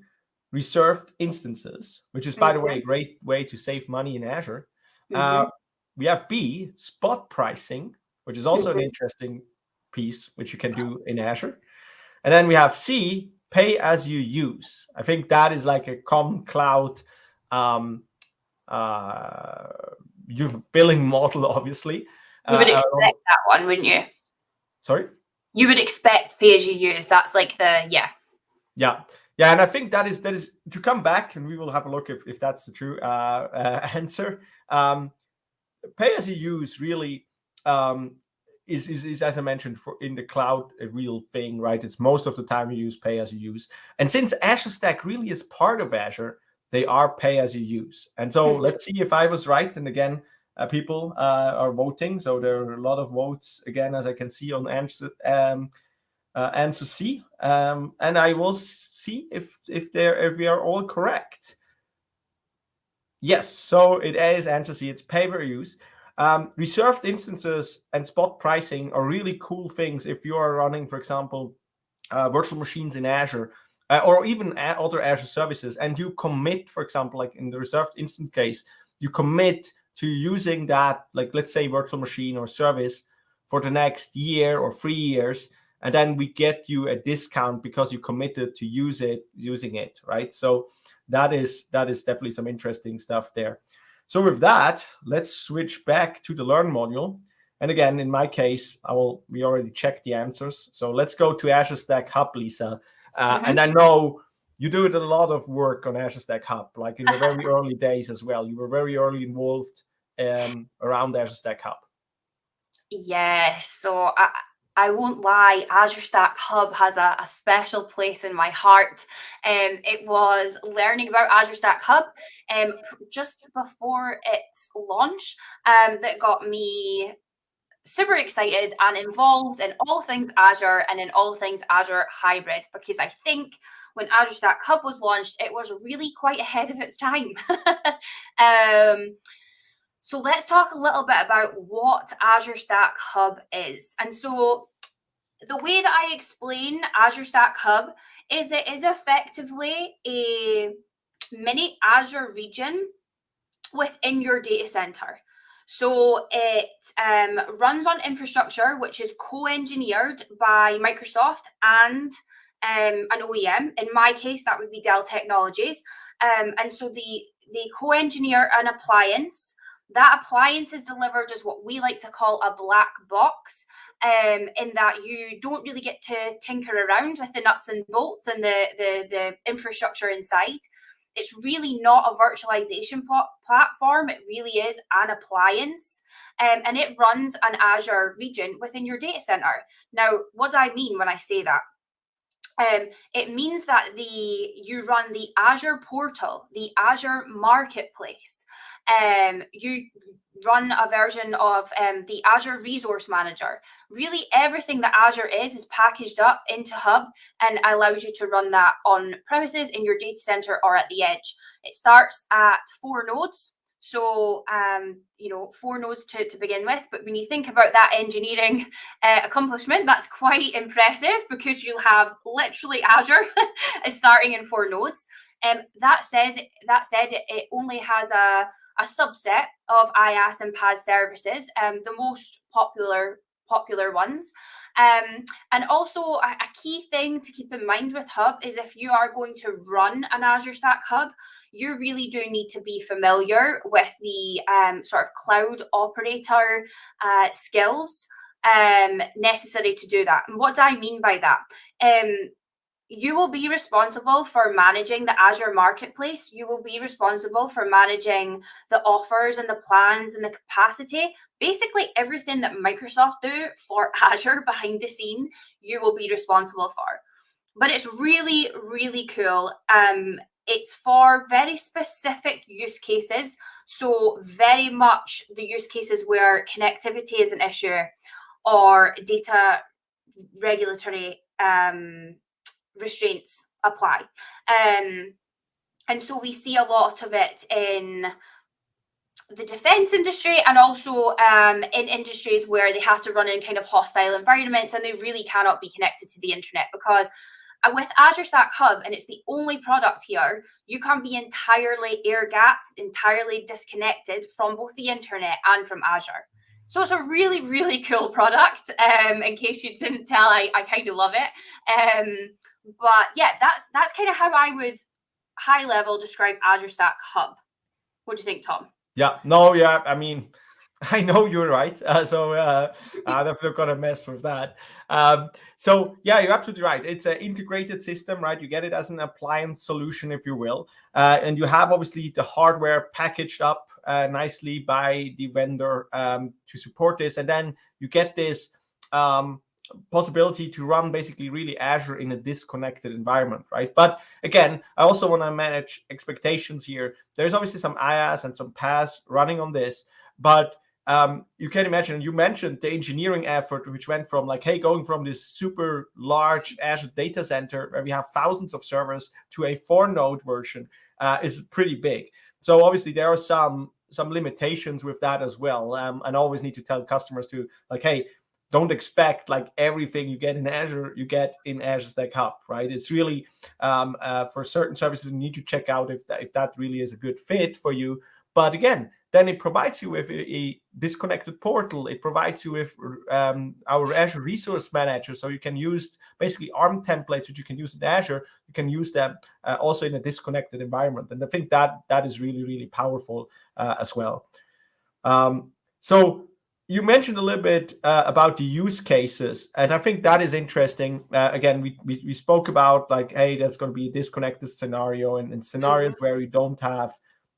reserved instances, which is, by the way, a great way to save money in Azure. Mm -hmm. uh, we have B, spot pricing, which is also an mm-hmm. interesting piece, which you can do in Azure. And then we have C, pay as you use. I think that is like a common cloud um, uh, billing model, [laughs] obviously. You would uh, expect uh, that one, wouldn't you? Sorry? You would expect pay as you use. That's like the yeah. Yeah. Yeah, and I think that is that is to come back, and we will have a look if, if that's the true uh, uh, [laughs] answer. Um, pay as you use really um, is, is, is, as I mentioned, for in the cloud a real thing, right? It's most of the time you use pay as you use, and since Azure Stack really is part of Azure, they are pay as you use. And so mm-hmm. let's see if I was right. And again, uh, people uh, are voting, so there are a lot of votes again, as I can see on answer um, uh, answer C, um, and I will see if if they if we are all correct. Yes, so it is answer C. It's pay per use. Um, reserved instances and spot pricing are really cool things if you are running, for example, uh, virtual machines in Azure uh, or even other Azure services, and you commit, for example, like in the reserved instance case, you commit to using that, like let's say virtual machine or service for the next year or three years, and then we get you a discount because you committed to use it, using it, right? So that is that is definitely some interesting stuff there. So with that, let's switch back to the Learn module. And again, in my case, I will, we already checked the answers. So let's go to Azure Stack Hub, Lisa. Uh, mm -hmm. And I know you do a lot of work on Azure Stack Hub, like in the [laughs] very early days as well. You were very early involved um, around Azure Stack Hub. Yeah, so I, I won't lie, Azure Stack Hub has a, a special place in my heart. Um, it was learning about Azure Stack Hub um, just before its launch um, that got me super excited and involved in all things Azure and in all things Azure Hybrid because I think when Azure Stack Hub was launched, it was really quite ahead of its time. [laughs] um, so let's talk a little bit about what Azure Stack Hub is. And so the way that I explain Azure Stack Hub is it is effectively a mini Azure region within your data center. So it um, runs on infrastructure which is co-engineered by Microsoft and um, an OEM. In my case, that would be Dell Technologies. Um, and so the they co-engineer an appliance that appliance is delivered as what we like to call a black box, um, in that you don't really get to tinker around with the nuts and bolts and the, the, the infrastructure inside. It's really not a virtualization pl platform. It really is an appliance, um, and it runs an Azure region within your data center. Now, what do I mean when I say that? Um, it means that the you run the Azure portal, the Azure marketplace. Um, you run a version of um, the Azure Resource Manager. Really, everything that Azure is is packaged up into Hub and allows you to run that on premises in your data center or at the edge. It starts at four nodes. So, um, you know, four nodes to, to begin with. But when you think about that engineering uh, accomplishment, that's quite impressive because you'll have literally Azure [laughs] starting in four nodes. Um, that says that said, it, it only has a, a subset of IaaS and PaaS services, um, the most popular popular ones. Um, and also a, a, key thing to keep in mind with Hub is if you are going to run an Azure Stack Hub, you really do need to be familiar with the um, sort of cloud operator uh, skills um, necessary to do that. And what do I mean by that? You will be responsible for managing the Azure marketplace. You will be responsible for managing the offers and the plans and the capacity. Basically, everything that Microsoft do for [laughs] Azure behind the scene, you will be responsible for. But it's really, really cool. Um, it's for very specific use cases. So very much the use cases where connectivity is an issue or data regulatory um, restraints apply. Um, and so we see a lot of it in the defense industry and also um, in industries where they have to run in kind of hostile environments and they really cannot be connected to the internet because uh, with Azure Stack Hub, and it's the only product here, you can be entirely air gapped, entirely disconnected from both the internet and from Azure. So it's a really, really [laughs] cool product. Um, in case you didn't tell, I, I kind of love it. Um, but yeah, that's that's kind of how I would high level describe Azure Stack Hub. What do you think, Tom? Yeah, no, yeah, I mean, [laughs] I know you're right. Uh, so uh, I'm not gonna mess with that. Um, so yeah, you're absolutely right. It's an integrated system, right? You get it as an appliance solution, if you will, uh, and you have obviously the hardware packaged up uh, nicely by the vendor um, to support this, and then you get this um, possibility to run basically really Azure in a disconnected environment, right? But again, I also want to manage expectations here. There's obviously some IaaS and some PaaS running on this, but um, you can imagine, you mentioned the engineering effort, which went from like, hey, going from this super large Azure data center where we have thousands of servers to a four node version uh, is pretty big. So obviously there are some some limitations with that as well. Um, and always need to tell customers to like, hey, don't expect like everything you get in Azure, you get in Azure Stack Hub, right? It's really um, uh, for certain services, you need to check out if that, if that really is a good fit for you. But again, then it provides you with a, a disconnected portal. It provides you with um, our Azure Resource Manager, so you can use basically ARM templates, which you can use in Azure. You can use them uh, also in a disconnected environment, and I think that that is really really powerful uh, as well. Um, so you mentioned a little bit uh, about the use cases, and I think that is interesting. Uh, again, we, we, we spoke about like, hey, that's going to be a disconnected scenario, and, and scenarios mm-hmm. where you don't have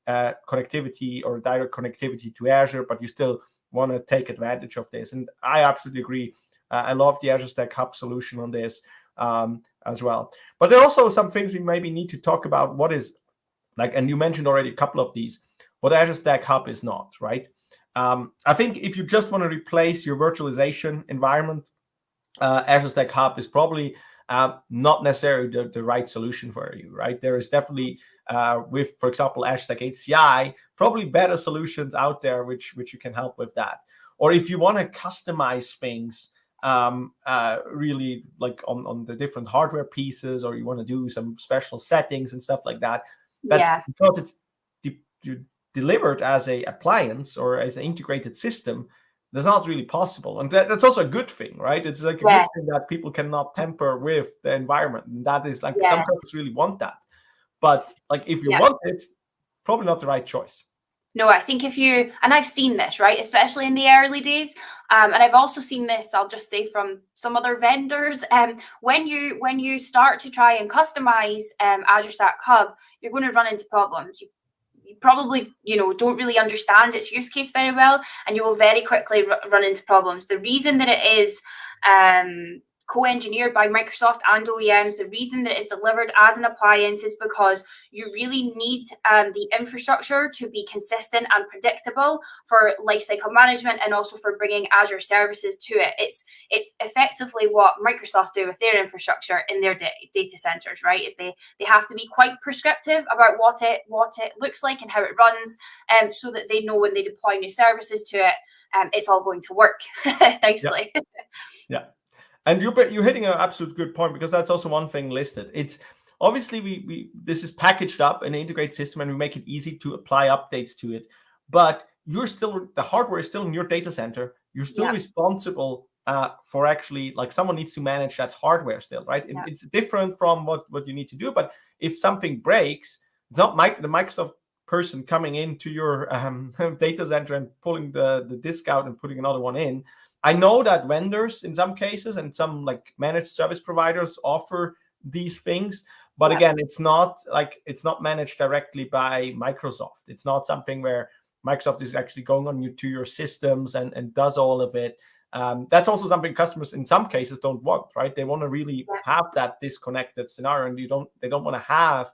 uh, connectivity or direct connectivity to Azure, but you still want to take advantage of this. And I absolutely agree. Uh, I love the Azure Stack Hub solution on this um, as well. But there are also some things we maybe need to talk about. What is like, and you mentioned already a couple of these. What Azure Stack Hub is not, right? Um, I think if you just want to replace your virtualization environment, uh, Azure Stack Hub is probably uh, not necessarily the, the right solution for you, right? There is definitely uh, with, for example, Azure Stack HCI, probably better solutions out there which which you can help with that. Or if you want to customize things um, uh, really like on, on the different hardware pieces, or you want to do some special settings and stuff like that, that's yeah. because it's delivered as a appliance or as an integrated system, that's not really possible. And that, that's also a good thing, right? It's like a yeah. good thing that people cannot tamper with the environment. And that is like yeah. some companies really want that. But like if you yeah. want it, probably not the right choice. No, I think if you and I've seen this right, especially in the early days, um, and I've also seen this. I'll just say from some other vendors. Um, when you when you start to try and customize um, Azure Stack Hub, you're going to run into problems. You probably you know don't really understand its use case very well, and you will very quickly run into problems. The reason that it is um, co-engineered by Microsoft and OEMs. The reason that it's delivered as an appliance is because you really need um, the infrastructure to be consistent and predictable for lifecycle management and also for bringing Azure services to it. It's it's effectively what Microsoft do with their infrastructure in their data centers, right? Is they they have to be quite prescriptive about what it what it looks like and how it runs, um, so that they know when they deploy new services to it, um, it's all going to work [laughs] nicely. yeah. yeah. And you're you're hitting an absolute good point because that's also one thing listed. It's obviously we we this is packaged up in an integrated system and we make it easy to apply updates to it. But you're still the hardware is still in your data center. You're still yeah. responsible uh, for actually like someone needs to manage that hardware still, right? Yeah. It's different from what what you need to do. But if something breaks, it's not Mike, the Microsoft person coming into your um, [laughs] data center and pulling the the disk out and putting another one in. I know that vendors in some cases and some like managed service providers offer these things, but yeah. again, it's not like it's not managed directly by Microsoft. It's not something where Microsoft is actually going on you to your systems and, and does all of it. Um, that's also something customers in some cases don't want, right? They want to really have that disconnected scenario, and you don't. They don't want to have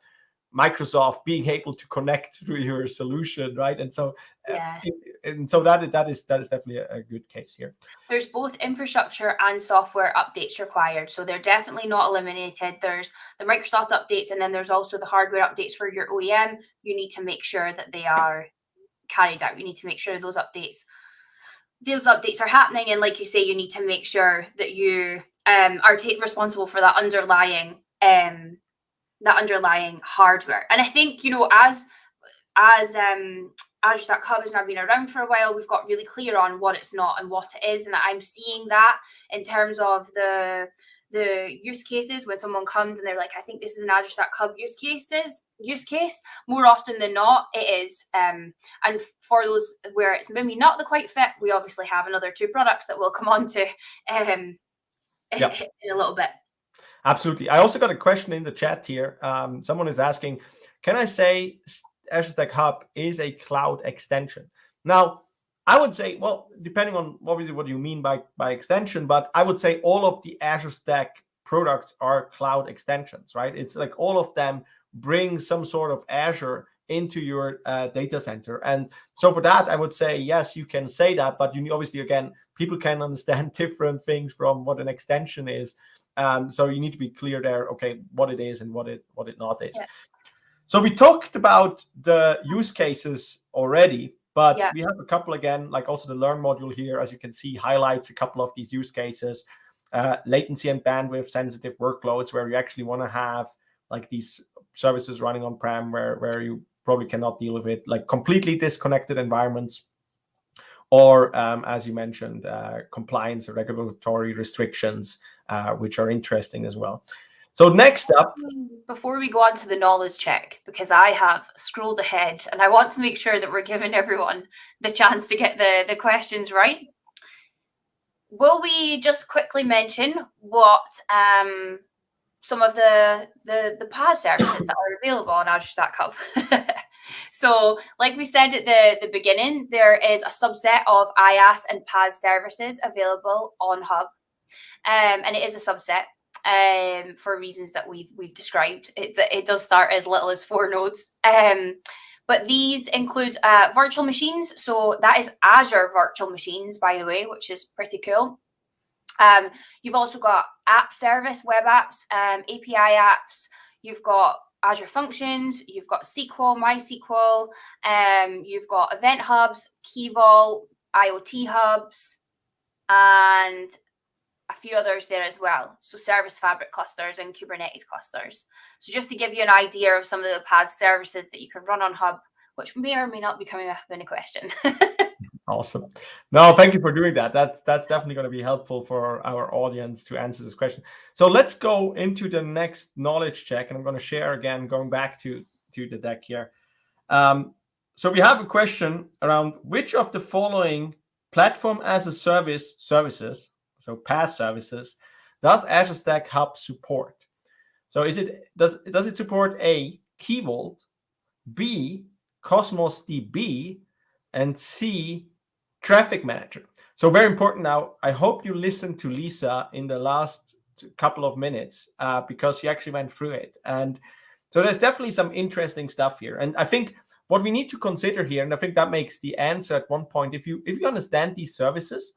Microsoft being able to connect to your solution, right? And so, uh, yeah. uh, and so that that is that is definitely a, a, good case here. There's both infrastructure and software updates required, so they're definitely not eliminated. There's the Microsoft updates, and then there's also the hardware updates for your OEM. You need to make sure that they are carried out. You need to make sure those updates those updates are happening, and like you say, you need to make sure that you um, are responsible for that underlying um, that underlying hardware. And I think, you know, as as um Azure Stack Hub has now been around for a while, we've got really clear on what it's not and what it is. And I'm seeing that in terms of the the use cases when someone comes and they're like, I think this is an Azure Stack Hub use cases, use case. More often than not, it is. Um, and for those where it's maybe not the quite fit, we obviously have another two products that we'll come on to um, [laughs] yep. in a little bit. Absolutely. I also got a question in the chat here. Um, someone is asking, can I say Azure Stack Hub is a cloud extension? Now, I would say, well, depending on obviously what you mean by, by extension, but I would say all of the Azure Stack products are cloud extensions, right? It's like all of them bring some sort of Azure into your uh, data center. And so for that, I would say, yes, you can say that, but you obviously, again, people can [laughs] understand different things from what an extension is. Um, so you need to be clear there, okay, what it is and what it what it not is. Yeah. So we talked about the use cases already, but yeah. we have a couple again, like also the Learn module here, as you can see, highlights a couple of these use cases, uh, latency and bandwidth sensitive workloads where you actually want to have like these services running on-prem where, where you probably cannot deal with it, like completely disconnected environments or um, as you mentioned, uh, compliance or regulatory restrictions, uh, which are interesting as well. So next up. Before we go on to the knowledge check, because I have scrolled ahead and I want to make sure that we're giving everyone the chance to get the, the questions right. Will we just quickly mention what um, some of the, the, the PaaS services that are available on Azure Stack Hub? [laughs] So like we said at the, the beginning, there is a subset of IaaS and PaaS services available on Hub. Um, and it is a subset um, for reasons that we've, we've described. It, it does start as little as four nodes. Um, but these include uh, virtual machines. So that is Azure virtual machines, by the way, which is pretty cool. Um, you've also got app service, web apps, um, API apps. You've got Azure Functions, you've got SQL, MySQL, um, you've got Event Hubs, Key Vault, IoT Hubs, and a few others there as well. So Service Fabric clusters and Kubernetes clusters. So just to give you an idea of some of the PaaS services that you can run on Hub, which may or may not be coming up in a question. [laughs] Awesome. No, thank you for doing that. That's that's definitely going to be helpful for our audience to answer this question. So let's go into the next knowledge check, and I'm going to share again, going back to to the deck here. Um, so we have a question around which of the following platform as a service services, so PaaS services, does Azure Stack Hub support? So is it does does it support a Key Vault, B Cosmos DB, and C traffic manager. So very important now. I hope you listened to Lisa in the last couple of minutes uh, because she actually went through it. And so there's definitely some interesting stuff here. And I think what we need to consider here, and I think that makes the answer at one point, if you if you understand these services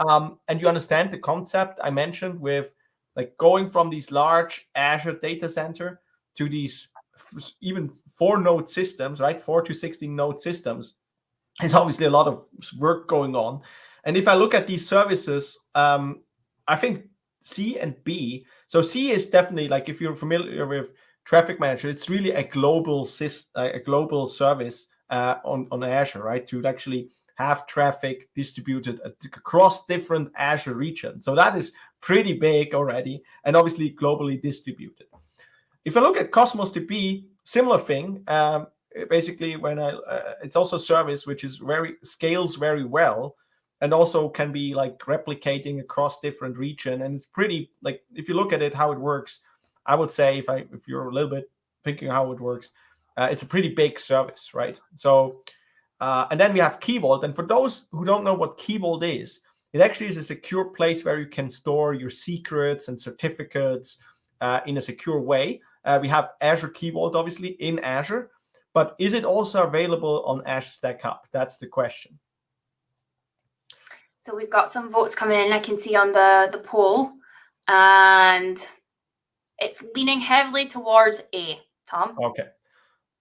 um, and you understand the concept I mentioned with like going from these large Azure data center to these even four node systems, right? Four to 16 node systems there's obviously a lot of work going on. And if I look at these services, um, I think C and B. So C is definitely like if you're familiar with Traffic Manager, it's really a global uh, a global service uh, on on Azure, right? To actually have traffic distributed across different Azure regions. So that is pretty big already, and obviously globally distributed. If I look at Cosmos DB, similar thing. Um, basically when I uh, it's also service which is very scales very well and also can be like replicating across different region. And it's pretty like if you look at it how it works I would say if I if you're a little bit thinking how it works uh, it's a pretty big service right? So uh, and then we have Key Vault and for those who don't know what Key Vault is it actually is a secure place where you can store your secrets and certificates uh, in a secure way. Uh, we have Azure Key Vault obviously in Azure but is it also available on Azure Stack Hub? That's the question. So we've got some votes coming in. I can see on the, the poll. And it's leaning heavily towards A, Tom. Okay.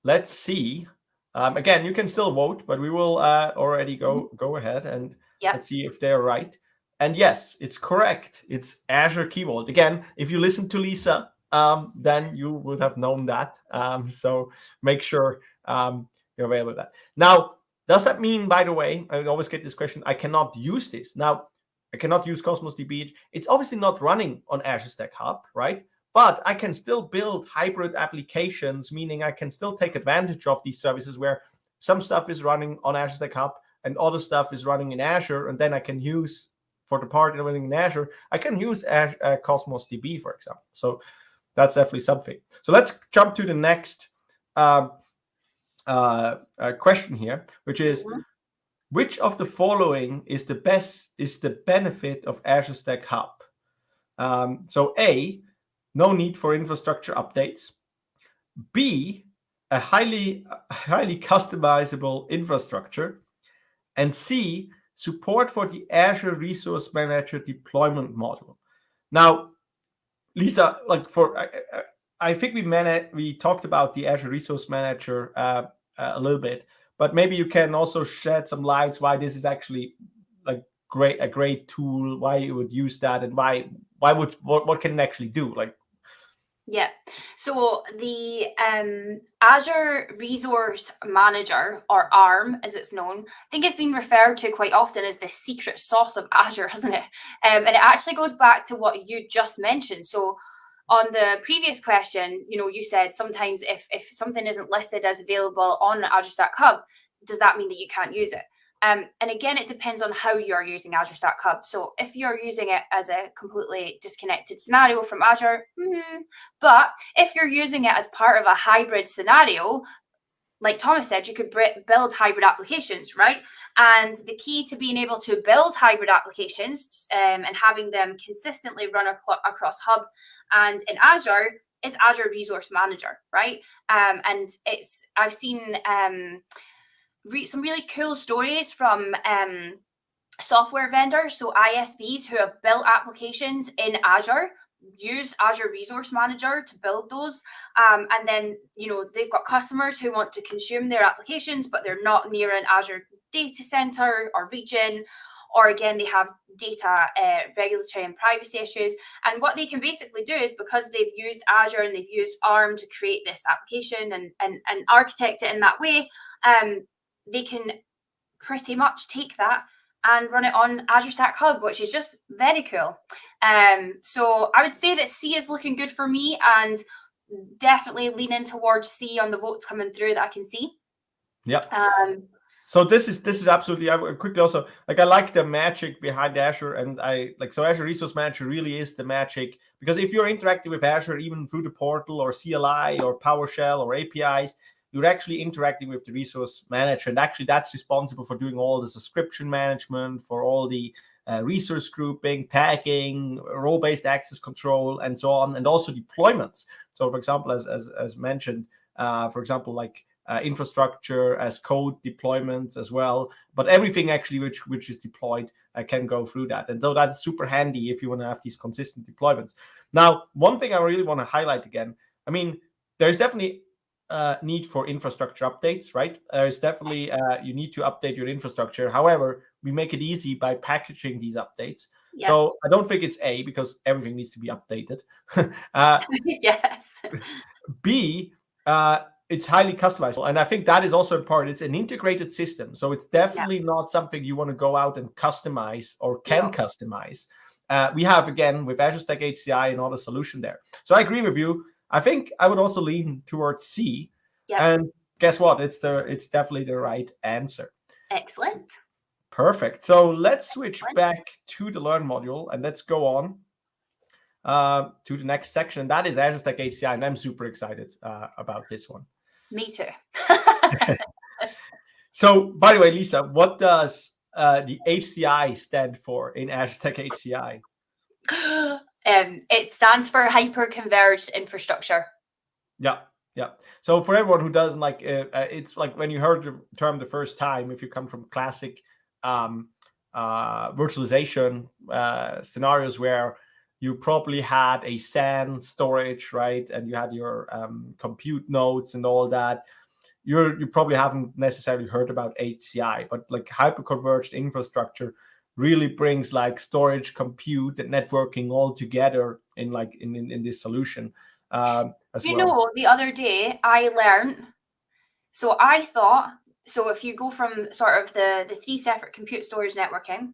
Let's see. Um, again, you can still vote, but we will uh, already go, mm -hmm. go ahead and yep. let's see if they're right. And yes, it's correct. It's Azure Key Vault. Again, if you listen to Lisa, um, then you would have known that. Um, [laughs] so make sure um, you're aware of that. Now, does that mean, by the way, I always get this question, I cannot use this. Now, I cannot use Cosmos DB. It's obviously not running on Azure Stack Hub, right? but I can still build hybrid applications, meaning I can still take advantage of these services where some stuff is running on Azure Stack Hub and other stuff is running in Azure, and then I can use for the part running in Azure, I can use Azure, uh, Cosmos DB, for example. So that's definitely something. So let's jump to the next um, uh, uh, question here, which is, mm -hmm. which of the following is the best, is the benefit of Azure Stack Hub? Um, so A, no need for infrastructure updates. B, a highly, highly customizable infrastructure. And C, support for the Azure Resource Manager deployment model. Now, Lisa, like for, I, I think we managed, we talked about the Azure Resource Manager uh, a little bit, but maybe you can also shed some lights why this is actually like great, a great tool, why you would use that and why, why would, what, what can it actually do? Like, yeah. So the um, Azure Resource Manager, or ARM as it's known, I think it's been referred to quite often as the secret sauce of Azure, [laughs] hasn't it? Um, and it actually goes back to what you just mentioned. So on the previous question, you know, you said sometimes if, if something isn't listed as available on Azure Stack Hub, does that mean that you can't use it? Um, and again, it depends on how you're using Azure Stack Hub. So if you're using it as a completely disconnected scenario from Azure, mm, but if you're using it as part of a hybrid scenario, like Thomas said, you could build hybrid applications, right? And the key to being able to build hybrid applications um, and having them consistently run across Hub and in Azure is Azure Resource Manager, right? Um, and it's I've seen um, re some really cool stories from um, software vendors, so ISVs who have built applications in Azure, use Azure Resource Manager to build those. Um, and then, you know, they've got customers who want to consume their applications, but they're not near an Azure data center or region. Or again, they have data uh, regulatory and privacy issues. And what they can basically do is because they've used Azure and they've used ARM to create this application and, and, and architect it in that way, um, they can pretty much take that and run it on Azure Stack Hub, which is just very cool. Um, so I would say that C is looking good for me and definitely leaning towards C on the votes coming through that I can see. Yeah. Um, so this is this is absolutely. I quickly also like I like the magic behind Azure, and I like so Azure Resource Manager really is the magic because if you're interacting with Azure even through the portal or CLI or PowerShell or APIs, you're actually interacting with the resource manager. And actually that's responsible for doing all the subscription management, for all the uh, resource grouping, tagging, role-based access control, and so on, and also deployments. So for example, as, as, as mentioned, uh, for example, like uh, infrastructure as code deployments as well, but everything actually which, which is deployed uh, can go through that. And so that's super handy if you want to have these consistent deployments. Now, one thing I really want to highlight again, I mean, there's definitely uh, need for infrastructure updates, right? There's definitely, uh, you need to update your infrastructure. However, we make it easy by packaging these updates. Yep. So I don't think it's A because everything needs to be updated. [laughs] uh, [laughs] yes. B, uh, it's highly customizable. And I think that is also important. It's an integrated system. So it's definitely yep. not something you want to go out and customize or can yep. customize. Uh, we have, again, with Azure Stack HCI, another solution there. So I agree with you. I think I would also lean towards C. Yep. And guess what? It's the it's definitely the right answer. Excellent. Perfect. So let's switch Excellent. back to the Learn module and let's go on uh, to the next section. That is Azure Stack HCI, and I'm super excited uh, about this one. Me too. [laughs] so, by the way, Lisa, what does uh, the HCI stand for in Azure Stack HCI? [gasps] [gasps] [gasps] Um, it stands for hyper-converged infrastructure. Yeah, yeah. So for everyone who doesn't like, uh, uh, it's like when you heard the term the first time, if you come from classic um, uh, virtualization uh, scenarios where you probably had a SAN storage, right? And you had your um, compute nodes and all that. You're, you probably haven't necessarily heard about HCI, but like hyper-converged infrastructure really brings like storage, compute, and networking all together in like in in, in this solution. Um, you well. know, the other day I learned. So I thought so. If you go from sort of the the three separate compute storage networking,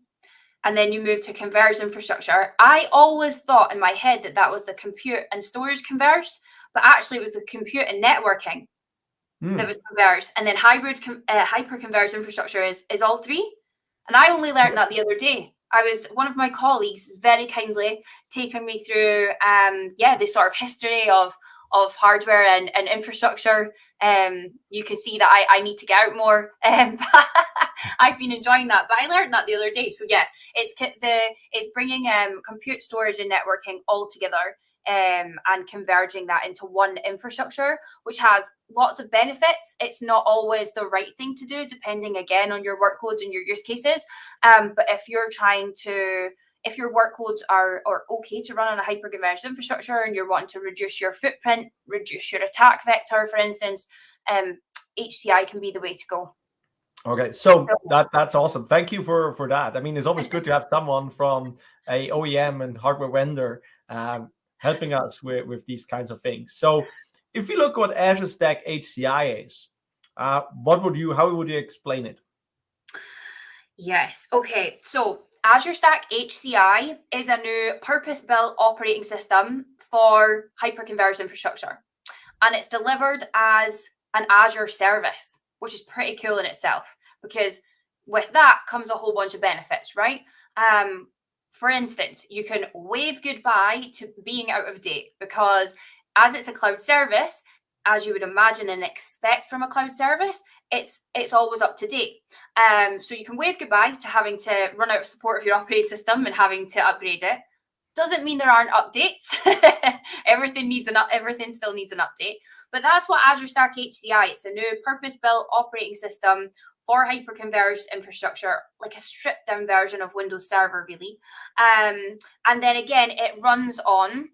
and then you move to converged infrastructure. I always thought in my head that that was the compute and storage converged, but actually it was the compute and networking mm. that was converged. And then hybrid, uh, hyper converged infrastructure is is all three. And I only learned that the other day. I was one of my colleagues very kindly taking me through, um, yeah, the sort of history of of hardware and, and infrastructure. Um, you can see that I, I need to get out more. [laughs] Um, I've been enjoying that, but I learned that the other day. So yeah, it's the it's bringing um, compute storage and networking all together um, and converging that into one infrastructure, which has lots of benefits. It's not always the right thing to do, depending again on your workloads and your use cases. Um, but if you're trying to if your workloads are, are okay to run on a hyper-converged infrastructure and you're wanting to reduce your footprint, reduce your attack vector, for instance, um, HCI can be the way to go. Okay, so that that's awesome. Thank you for for that. I mean, it's always [laughs] good to have someone from a OEM and hardware vendor um, helping us with with these kinds of things. So, if you look what Azure Stack HCI is, uh, what would you? How would you explain it? Yes. Okay. So Azure Stack HCI is a new purpose-built operating system for hyperconverged infrastructure. And it's delivered as an Azure service, which is pretty cool in itself because with that comes a whole bunch of benefits, right? Um, for instance, you can wave goodbye to being out of date because as it's a cloud service, as you would imagine and expect from a cloud service, it's it's always up to date. Um, so you can wave goodbye to having to run out of support of your [laughs] operating system and having to upgrade it. Doesn't mean there aren't updates. [laughs] everything needs an everything still needs an update. But that's what Azure Stack HCI. It's a new purpose-built operating system for hyperconverged infrastructure, like a stripped down version of Windows Server, really. Um, and then again, it runs on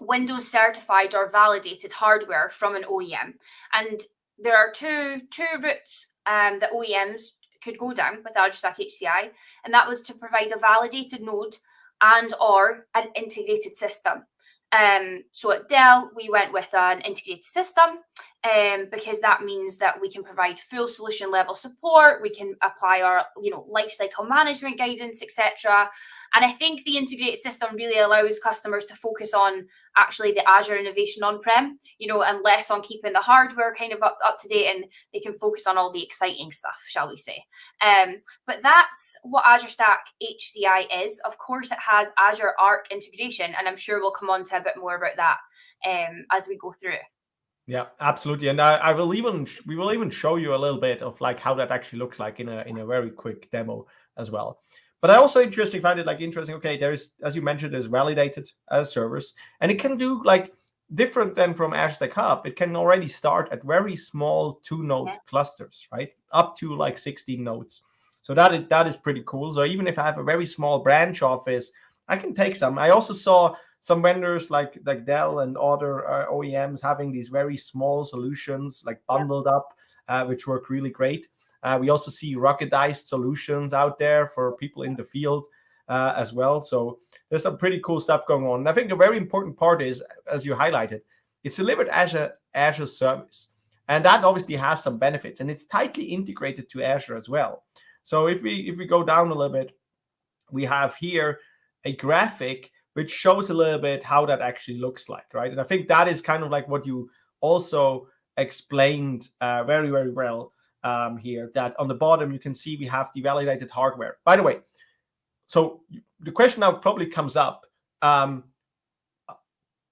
Windows certified or validated hardware from an OEM. And there are two two routes um, that OEMs could go down with Azure Stack HCI, and that was to provide a validated node and or an integrated system. Um, so at Dell, we went with an integrated system um, because that means that we can provide full solution level support. We can apply our, you know, lifecycle management guidance, etc. And I think the integrated system really allows customers to focus on actually the Azure innovation on-prem, you know, and less on keeping the hardware kind of up, up to date and they can focus on all the exciting stuff, shall we say. Um, but that's what Azure Stack HCI is. Of course, it has Azure Arc integration, and I'm sure we'll come on to a bit more about that um, as we go through. Yeah, absolutely. And I, I will even we will even show you a little bit of like how that actually looks like in a in a very quick demo as well. But I also interesting find it like interesting. Okay, there's as you mentioned, there's validated as servers, and it can do like different than from Azure Stack Hub. It can already start at very small two node yeah. clusters, right, up to like 16 nodes. So that is that is pretty cool. So even if I have a very small branch office, I can take some. I also saw some vendors like like Dell and other uh, OEMs having these very small solutions like bundled yeah. up, uh, which work really great. Uh, we also see ruggedized solutions out there for people in the field uh, as well. So there's some pretty cool stuff going on. And I think a very important part is, as you highlighted, it's delivered as a Azure service. And that obviously has some benefits and it's tightly integrated to Azure as well. So if we if we go down a little bit, we have here a graphic which shows a little bit how that actually looks like, right? And I think that is kind of like what you also explained uh, very, very well um, here that on the bottom, you can see we have the validated hardware. By the way, so the question now probably comes up, um,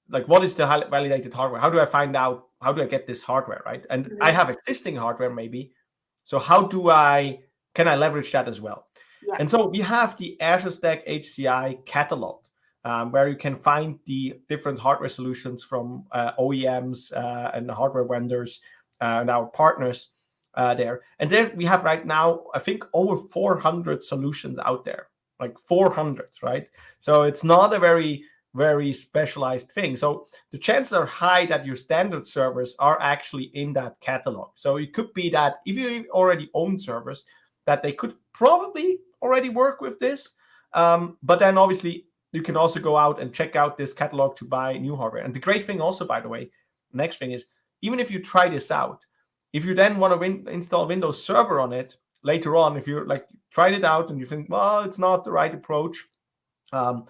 like what is the validated hardware? How do I find out, how do I get this hardware, right? And mm -hmm. I mm-hmm. have existing hardware maybe. So how do I, can I leverage that as well? Yeah. And so we have the Azure Stack HCI catalog. Um, where you can find the different hardware solutions from uh, OEMs uh, and hardware vendors uh, and our partners uh, there. And then we have right now, I think, over 400 solutions out there, like 400, right? So it's not a very, very specialized thing. So the chances are high that your standard servers are actually in that catalog. So it could be that if you already own servers, that they could probably already work with this. Um, but then obviously you can also go out and check out this catalog to buy new hardware. And the great thing also, by the way, next thing is, even if you try this out, if you then want to win, install Windows Server on it, later on, if you're like tried it out and you think, well, it's not the right approach, um,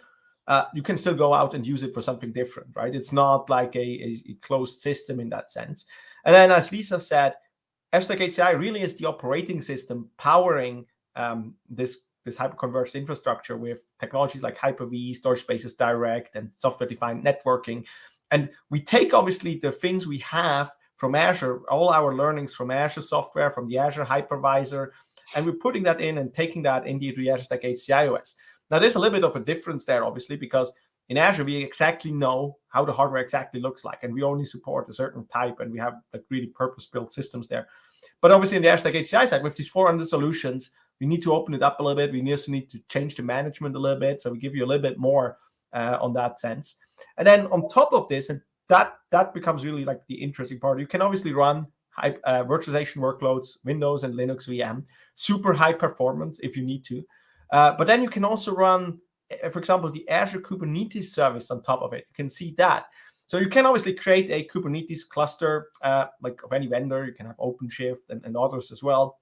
uh, you can still go out and use it for something different, right? It's not like a, a, closed system in that sense. And then, as Lisa said, Stack HCI really is the operating system powering um, this this hyperconverged infrastructure with technologies like Hyper-V, Storage Spaces Direct, and software-defined networking. And we take obviously the things we have from Azure, all our learnings from Azure software, from the Azure hypervisor, and we're putting that in and taking that into the Azure Stack HCI OS. Now, there's a little bit of a difference there, obviously, because in Azure, we exactly know how the hardware exactly looks like, and we only support a certain type, and we have like really purpose-built systems there. But obviously, in the Azure Stack HCI side, with these 400 solutions, we need to open it up a little bit. We also need to change the management a little bit, so we give you a little bit more uh, on that sense. And then on top of this, and that that becomes really like the interesting part. You can obviously run high, uh, virtualization workloads, Windows and Linux VM, super high performance if you need to. Uh, but then you can also run, uh, for example, the Azure Kubernetes service on top of it. You can see that. So you can obviously create a Kubernetes cluster, uh, like of any vendor. You can have OpenShift and, and others as well,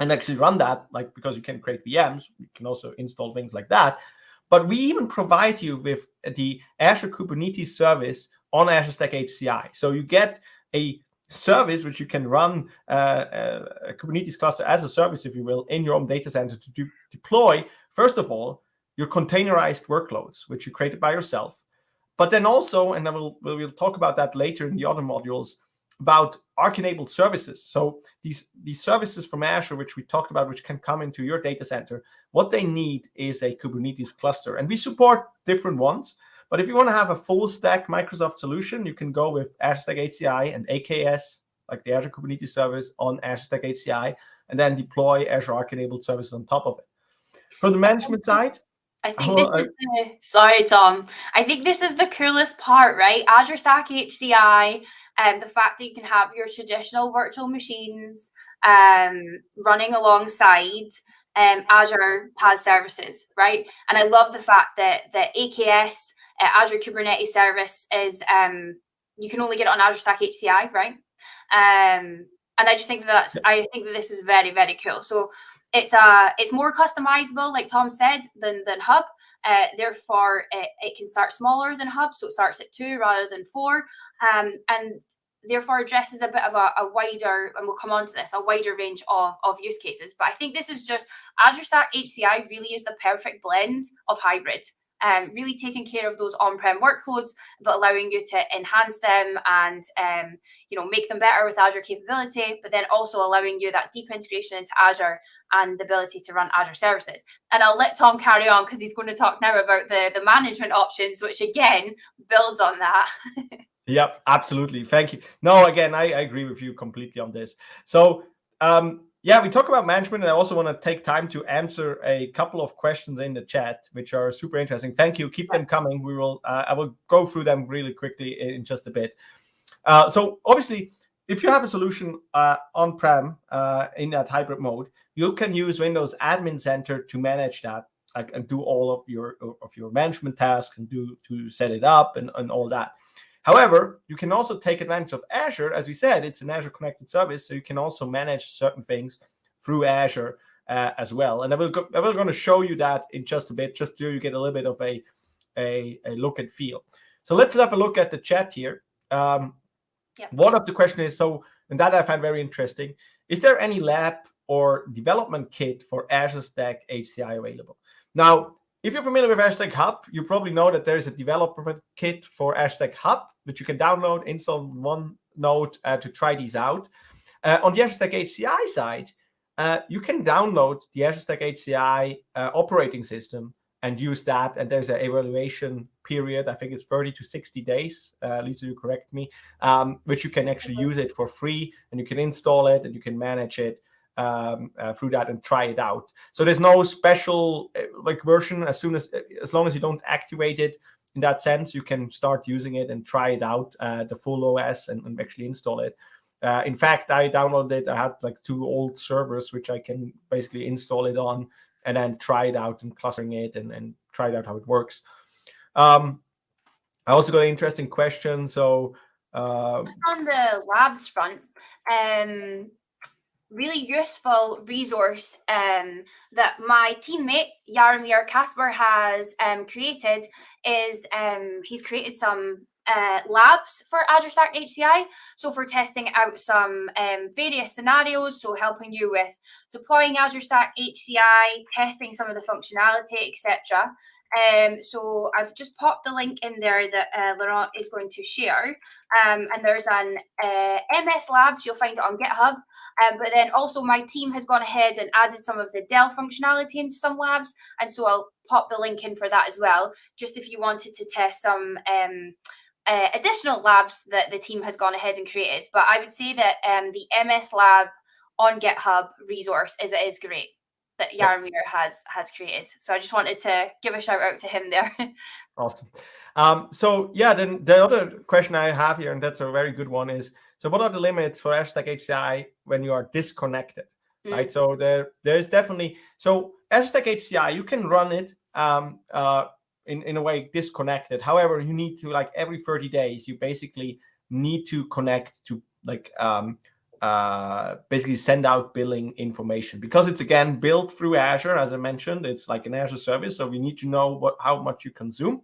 and actually run that, like because you can create VMs. You can also install things like that. But we even provide you with the Azure Kubernetes service on Azure Stack HCI. So you get a service which you can run uh, uh, a Kubernetes cluster as a service, if you will, in your own data center to do, deploy, first of all, your containerized workloads, which you created by yourself. But then also, and I will, we'll talk about that later in the other modules, about Arc-enabled services. So these, these services from Azure, which we talked about, which can come into your data center, what they need is a Kubernetes cluster. And we support different ones. But if you want to have a full stack Microsoft solution, you can go with Azure Stack HCI and AKS, like the Azure Kubernetes Service on Azure Stack HCI, and then deploy Azure Arc-enabled services on top of it. From the management side, I think this is the, sorry, Tom. I think this is the coolest part, right? Azure Stack HCI, and um, the fact that you can have your traditional virtual machines um, running alongside um, Azure PaaS services, right? And I love the fact that the AKS uh, Azure Kubernetes service is um, you can only get it on Azure Stack HCI, right? Um, and I just think that that's I think that this is very very cool. So it's uh it's more customizable, like Tom said, than than Hub. Uh, therefore, it, it can start smaller than Hub, so it starts at two rather than four, um, and therefore addresses a bit of a, a, wider, and we'll come on to this, a wider range of, of use cases. But I think this is just Azure Stack HCI really is the perfect blend of hybrid um, really taking care of those on-prem workloads, but allowing you to enhance them and um, you know make them better with Azure capability, but then also allowing you that deep integration into Azure and the ability to run Azure services. And I'll let Tom carry on because he's going to talk now about the the management options, which again builds on that. [laughs] yep, absolutely. Thank you. No, again, I, I agree with you completely on this. So um, yeah, we talk about management, and I also want to take time to answer a couple of questions in the chat, which are super interesting. Thank you. Keep them coming. We will. Uh, I will go through them really quickly in just a bit. Uh, so obviously, if you have a solution uh, on-prem uh, in that hybrid mode, you can use Windows Admin Center to manage that like, and do all of your of your management tasks and do to set it up and, and all that. However, you can also take advantage of Azure. As we said, it's an Azure connected service, so you can also manage certain things through Azure uh, as well. And I will, go, I will going to show you that in just a bit, just so you get a little bit of a, a, a look and feel. So let's have a look at the chat here. Um, yeah. One of the question is, so, and that I find very interesting, is there any lab or development kit for Azure Stack HCI available? Now, if you're familiar with Stack Hub, you probably know that there's a development kit for Stack Hub, which you can download, install one node uh, to try these out. Uh, on the Azure Stack HCI side, uh, you can download the Azure Stack HCI uh, operating system and use that. And there's an evaluation period. I think it's 30 to 60 days. Uh, Lisa, you correct me, um, which you can actually use it for free and you can install it and you can manage it um, uh, through that and try it out. So there's no special uh, like version. As soon as as long as you don't activate it in that sense, you can start using it and try it out uh, the full OS and, and actually install it. Uh, in fact, I downloaded it. I had like two old servers which I can basically install it on and then try it out and clustering it and, and try it out how it works. Um, I also got an interesting question. So uh, just on the labs front, um, really useful resource um, that my teammate Jaromir Kaspar has um, created is um, he's created some uh, labs for Azure Stack HCI. So for testing out some um, various scenarios, so helping you with deploying Azure Stack HCI, testing some of the functionality, etc. Um, so I've just popped the link in there that uh, Laurent is going to share. Um, and there's an uh, MS Labs, you'll find it on GitHub. Um, but then also my team has gone ahead and added some of the Dell functionality into some labs. And so I'll pop the link in for that as well, just if you wanted to test some um, uh, additional labs that the team has gone ahead and created. But I would say that um, the MS Lab on GitHub resource is is great that Jaromir has has created. So I just wanted to give a shout out to him there. [laughs] awesome. Um, so yeah, then the other question I have here, and that's a very good one, is so what are the limits for Azure Stack HCI when you are disconnected? Mm. Right. So there there is definitely so Azure Stack HCI, you can run it um, uh, in, in a way disconnected. However, you need to like every 30 days, you basically need to connect to like um, uh, basically send out billing information because it's again built through Azure. As I mentioned, it's like an Azure service, so we need to know what how much you consume.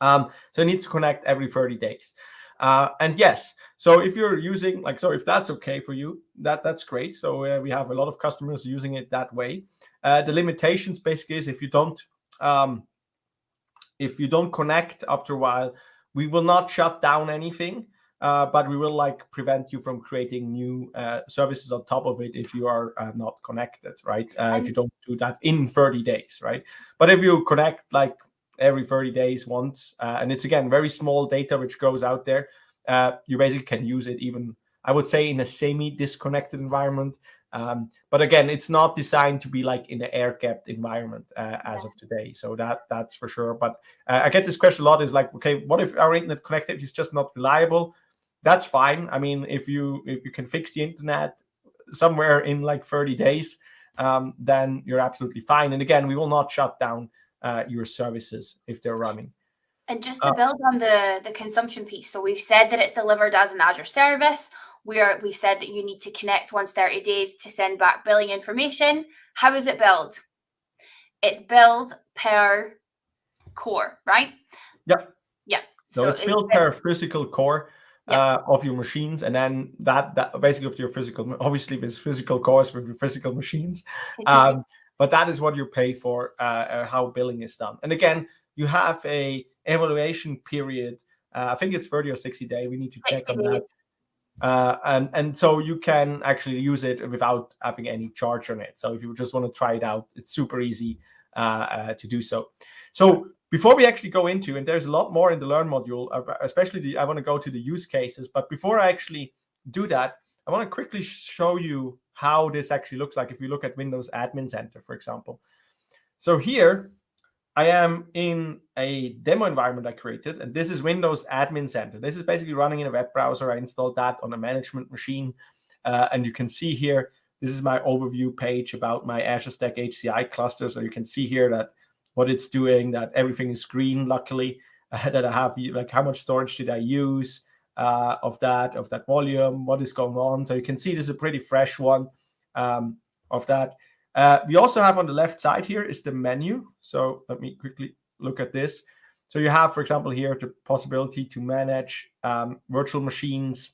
Um, so it needs to connect every 30 days. Uh, and yes, so if you're using like so, if that's okay for you, that that's great. So uh, we have a lot of customers using it that way. Uh, the limitations basically is if you don't um, if you don't connect after a while, we will not shut down anything, uh, but we will like prevent you from creating new uh, services on top of it if you are uh, not connected, right? Uh, if you don't do that in 30 days, right? But if you connect like every 30 days once, uh, and it's again very small data which goes out there, uh, you basically can use it even, I would say, in a semi-disconnected environment. Um, but again, it's not designed to be like in an air-gapped environment uh, as of today. So that that's for sure. But uh, I get this question a lot: is like, okay, what if our internet connectivity is just not reliable? That's fine. I mean, if you if you can fix the internet somewhere in like 30 days, um, then you're absolutely fine. And again, we will not shut down uh, your services if they're running. And just to uh, build on the the consumption piece, so we've said that it's delivered as an Azure service where we've said that you need to connect once 30 days to send back billing information. How is it billed? It's billed per core, right? Yep. Yeah. So, so it's, billed per physical core yep. uh, of your machines, and then that that basically of your physical. Obviously, there's physical cores with your physical machines, [laughs] um, but that is what you pay for. Uh, uh, how billing is done, and again, you have a evaluation period. Uh, I think it's 30 or 60 day. We need to check on that. Uh, and and so you can actually use it without having any charge on it. So if you just want to try it out, it's super easy uh, uh, to do so. So before we actually go into, and there's a lot more in the Learn module, especially the, I want to go to the use cases. But before I actually do that, I want to quickly show you how this actually looks like if you look at Windows Admin Center, for example. So here I am in a demo environment I created, and this is Windows Admin Center. This is basically running in a web browser. I installed that on a management machine, uh, and you can see here, this is my overview page about my Azure Stack HCI cluster. So you can see here that what it's doing, that everything is green, luckily, uh, [laughs] that I have like how much storage did I use uh, of that, of that volume, what is going on. So you can see this is a pretty fresh one um, of that. Uh, we also have on the left side here is the menu. So let me quickly look at this. So you have, for example, here the possibility to manage um, virtual machines,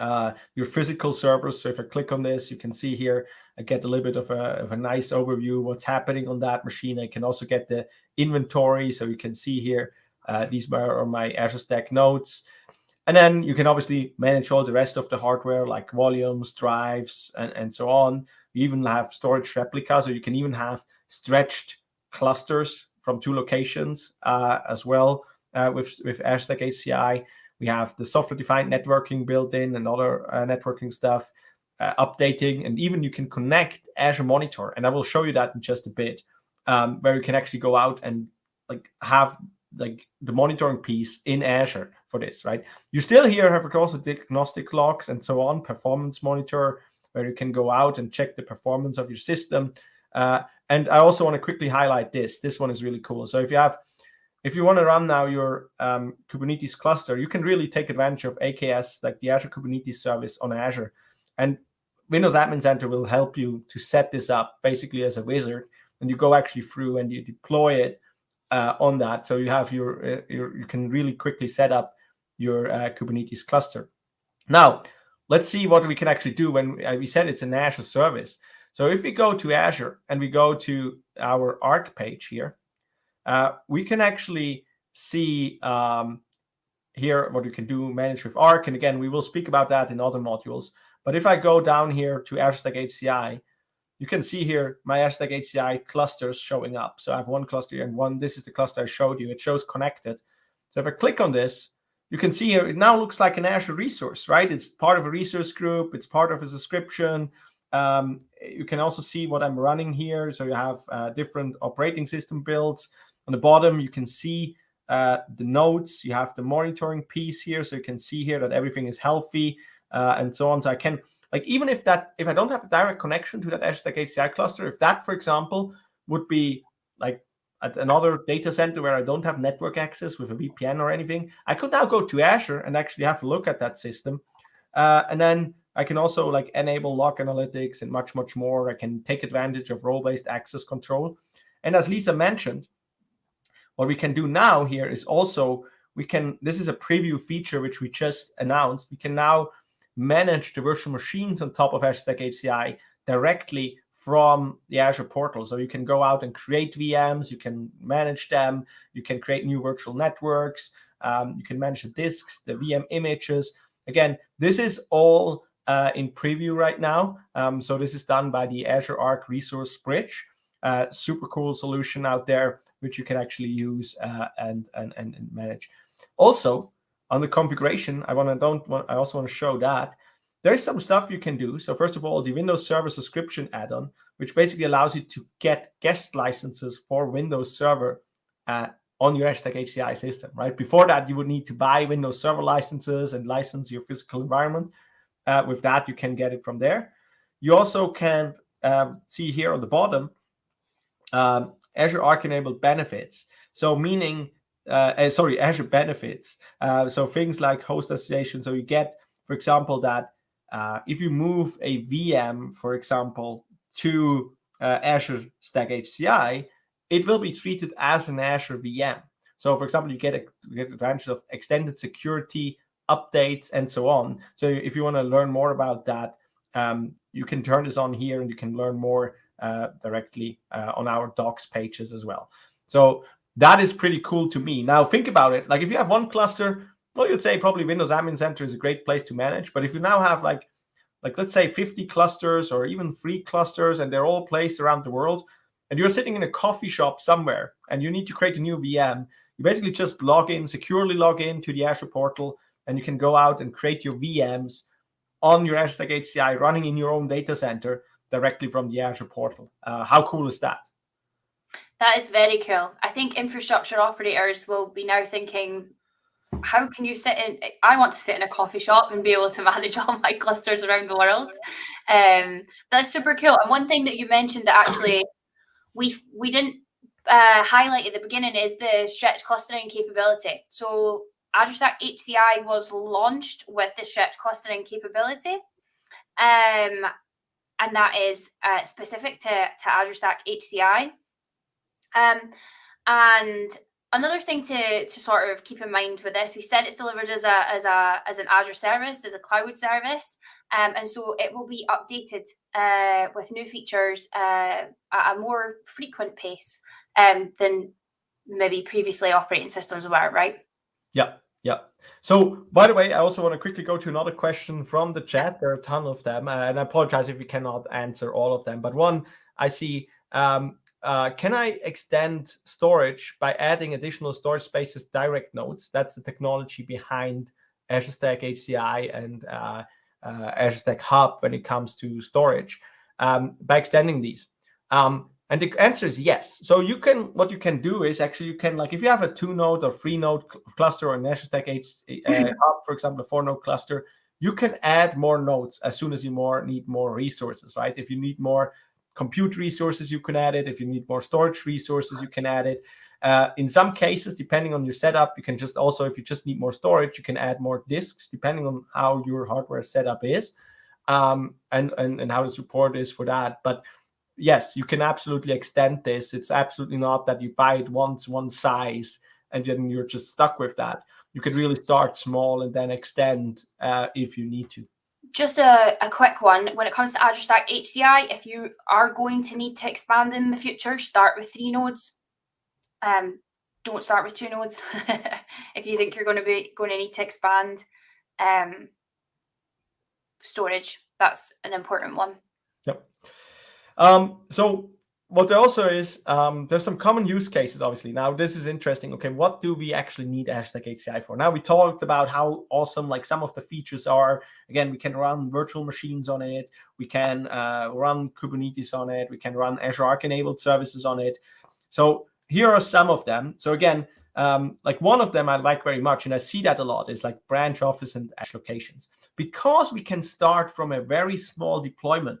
uh, your physical servers. So if I click on this, you can see here, I get a little bit of a, of a nice overview what's happening on that machine. I can also get the inventory. So you can see here, uh, these are my Azure Stack nodes. And then you can obviously manage all the rest of the hardware like volumes, drives, and, and so on. You even have storage replicas, or you can even have stretched clusters from two locations uh, as well uh, with, with Azure HCI. We have the software-defined networking built in and other uh, networking stuff, uh, updating, and even you can connect Azure Monitor. And I will show you that in just a bit, um, where you can actually go out and like have like the monitoring piece in Azure for this, right? You still here have, the diagnostic logs and so on, performance monitor, where you can go out and check the performance of your system. Uh, and I also want to quickly highlight this. This one is really cool. So if you have, if you want to run now your um, Kubernetes cluster, you can really take advantage of AKS, like the Azure Kubernetes service on Azure. And Windows Admin Center will help you to set this up basically as a wizard, and you go actually through and you deploy it uh, on that. So you have your, uh, your, you can really quickly set up your uh, Kubernetes cluster. Now, let's see what we can actually do when uh, we said it's an Azure service. So if we go to Azure and we go to our Arc page here, uh, we can actually see um, here what we can do manage with Arc. And again, we will speak about that in other modules. But if I go down here to Azure Stack HCI, you can see here my Azure Stack HCI clusters showing up. So I have one cluster and one, this is the cluster I showed you. It shows connected. So if I click on this, you can see here, it now looks like an Azure resource, right? It's part of a resource group. It's part of a subscription. Um, you can also see what I'm running here. So you have uh, different operating system builds. On the bottom, you can see uh, the nodes. You have the monitoring piece here. So you can see here that everything is healthy uh, and so on. So I can, like, even if that, if I don't have a direct connection to that Azure Stack HCI cluster, if that, for example, would be like at another data center where I don't have network access with a VPN or anything, I could now go to Azure and actually have a look at that system. Uh, and then I can also like enable log analytics and much, much more. I can take advantage of role-based access control. And as Lisa mentioned, what we can do now here is also, we can, this is a preview feature which we just announced. We can now manage the virtual machines on top of Azure Stack HCI directly from the Azure portal. So you can go out and create VMs, you can manage them, you can create new virtual networks, um, you can manage the disks, the VM images. Again, this is all uh, in preview right now. Um, so this is done by the Azure Arc Resource Bridge. Uh, super cool solution out there, which you can actually use uh, and, and, and manage. Also, on the configuration, I want to don't want, I also want to show that there's some stuff you can do. So first of all, the Windows Server subscription add-on, which basically allows you to get guest licenses for Windows Server uh, on your Stack HCI system, right? Before that, you would need to buy Windows Server licenses and license your physical environment. Uh, with that, you can get it from there. You also can um, see here on the bottom, um, Azure Arc enabled benefits. So meaning, uh, uh, sorry, Azure benefits. Uh, so things like host association. So you get, for example, that uh, if you move a VM, for example, to uh, Azure Stack HCI, it will be treated as an Azure VM. So for example, you get, a, you get advantage of extended security updates, and so on. So if you want to learn more about that, um, you can turn this on here and you can learn more uh, directly uh, on our docs pages as well. So that is pretty cool to me. Now think about it. Like if you have one cluster, well, you'd say probably Windows Admin Center is a great place to manage. But if you now have like, like let's say 50 clusters or even three clusters and they're all placed around the world, and you're sitting in a coffee shop somewhere and you need to create a new VM, you basically just log in, securely log in to the Azure portal, and you can go out and create your VMs on your Azure Stack HCI running in your own data center directly from the Azure portal. Uh, how cool is that? That is very cool. I think infrastructure operators will be now thinking, how can you sit in? I want to sit in a coffee shop and be able to [laughs] manage all my clusters around the world. Um, that's super cool. And one thing that you mentioned that actually we we didn't uh, highlight at the beginning is the stretch clustering capability. So Azure Stack HCI was launched with the stretch clustering capability. Um, and that is uh, specific to, to Azure Stack HCI. Um, and another thing to, to sort of keep in mind with this, we said it's delivered as a as a as an Azure service, as a cloud service, um, and so it will be updated uh, with new features uh, at a more frequent pace um, than maybe previously operating systems were, right? Yeah, yeah. So, by the way, I also want to quickly go to another question from the chat. There are a ton of them, and I apologize if we cannot answer all of them. But one I see, um, uh, can I extend storage by adding additional storage spaces direct nodes? That's the technology behind Azure Stack HCI and uh, uh, Azure Stack Hub when it comes to storage um, by extending these. Um, and the answer is yes. So you can, what you can do is actually you can like if you have a two node or three node cl cluster or an Azure Stack H, uh, Hub, for example, a four node cluster, you can add more nodes as soon as you more need more resources, right? If you need more compute resources, you can add it. If you need more storage resources, you can add it. Uh, in some cases, depending on your setup, you can just also, if you just need more storage, you can add more disks, depending on how your hardware setup is. um, and, and, and how the support is for that. But yes, you can absolutely extend this. It's absolutely not that you buy it once, one size, and then you're just stuck with that. You can really start small and then extend uh, if you need to. Just a, a quick one. When it comes to Azure Stack HCI, if you are going to need to expand in the future, start with three nodes. Um, don't start with two nodes [laughs] if you think you're going to be going to need to expand. Um, storage, that's an important one. Yep. Um, so what there also is, um, there's some common use cases, obviously. Now, this is interesting. Okay, what do we actually need Stack HCI for? Now, we talked about how awesome like some of the features are. Again, we can run virtual machines on it. We can uh, run Kubernetes on it. We can run Azure Arc-enabled services on it. So here are some of them. So again, um, like one of them I like very much, and I see that a lot, is like branch office and Azure locations. Because we can start from a very small deployment,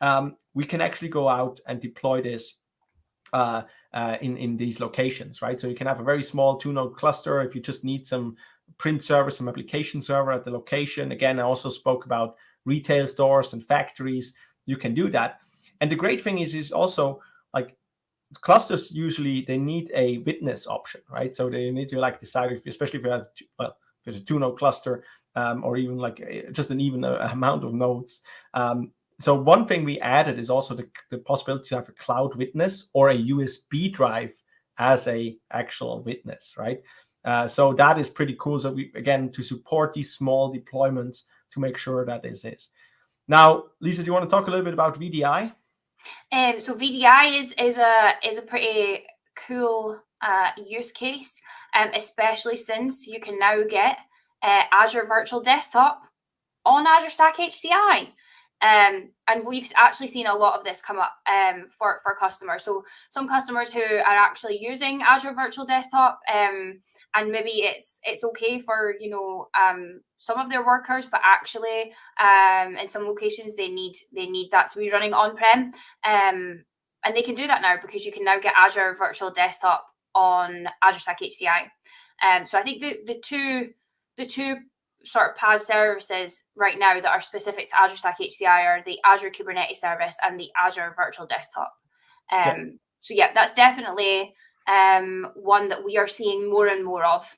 um, we can actually go out and deploy this uh, uh, in, in these locations, right? So you can have a very small two-node cluster if you just need some print server, some application server at the location. Again, I also spoke about retail stores and factories. You can do that. And the great thing is, is also like clusters usually they need a witness option, right? So they need to like decide if, especially if you have well, if there's a two-node cluster um, or even like just an even uh, amount of nodes. Um, so one thing we added is also the, the possibility to have a cloud witness or a USB drive as a actual witness, right? Uh, so that is pretty cool. So we again to support these small deployments to make sure that this is. Now, Lisa, do you want to talk a little bit about VDI? Um, so VDI is is a is a pretty cool uh, use case, um, especially since you can now get uh, Azure Virtual Desktop on Azure Stack HCI. Um, and we've actually seen a lot of this come up um, for, for customers. So some customers who are actually using Azure Virtual Desktop, um, and maybe it's it's okay for you know um, some of their workers, but actually um, in some locations they need they need that to be running on prem, um, and they can do that now because you can now get Azure Virtual Desktop on Azure Stack HCI. So I think the the two the two sort of PaaS services right now that are specific to Azure Stack HCI are the Azure Kubernetes service and the Azure Virtual Desktop. Um, yeah. So yeah, that's definitely um, one that we are seeing more and more of.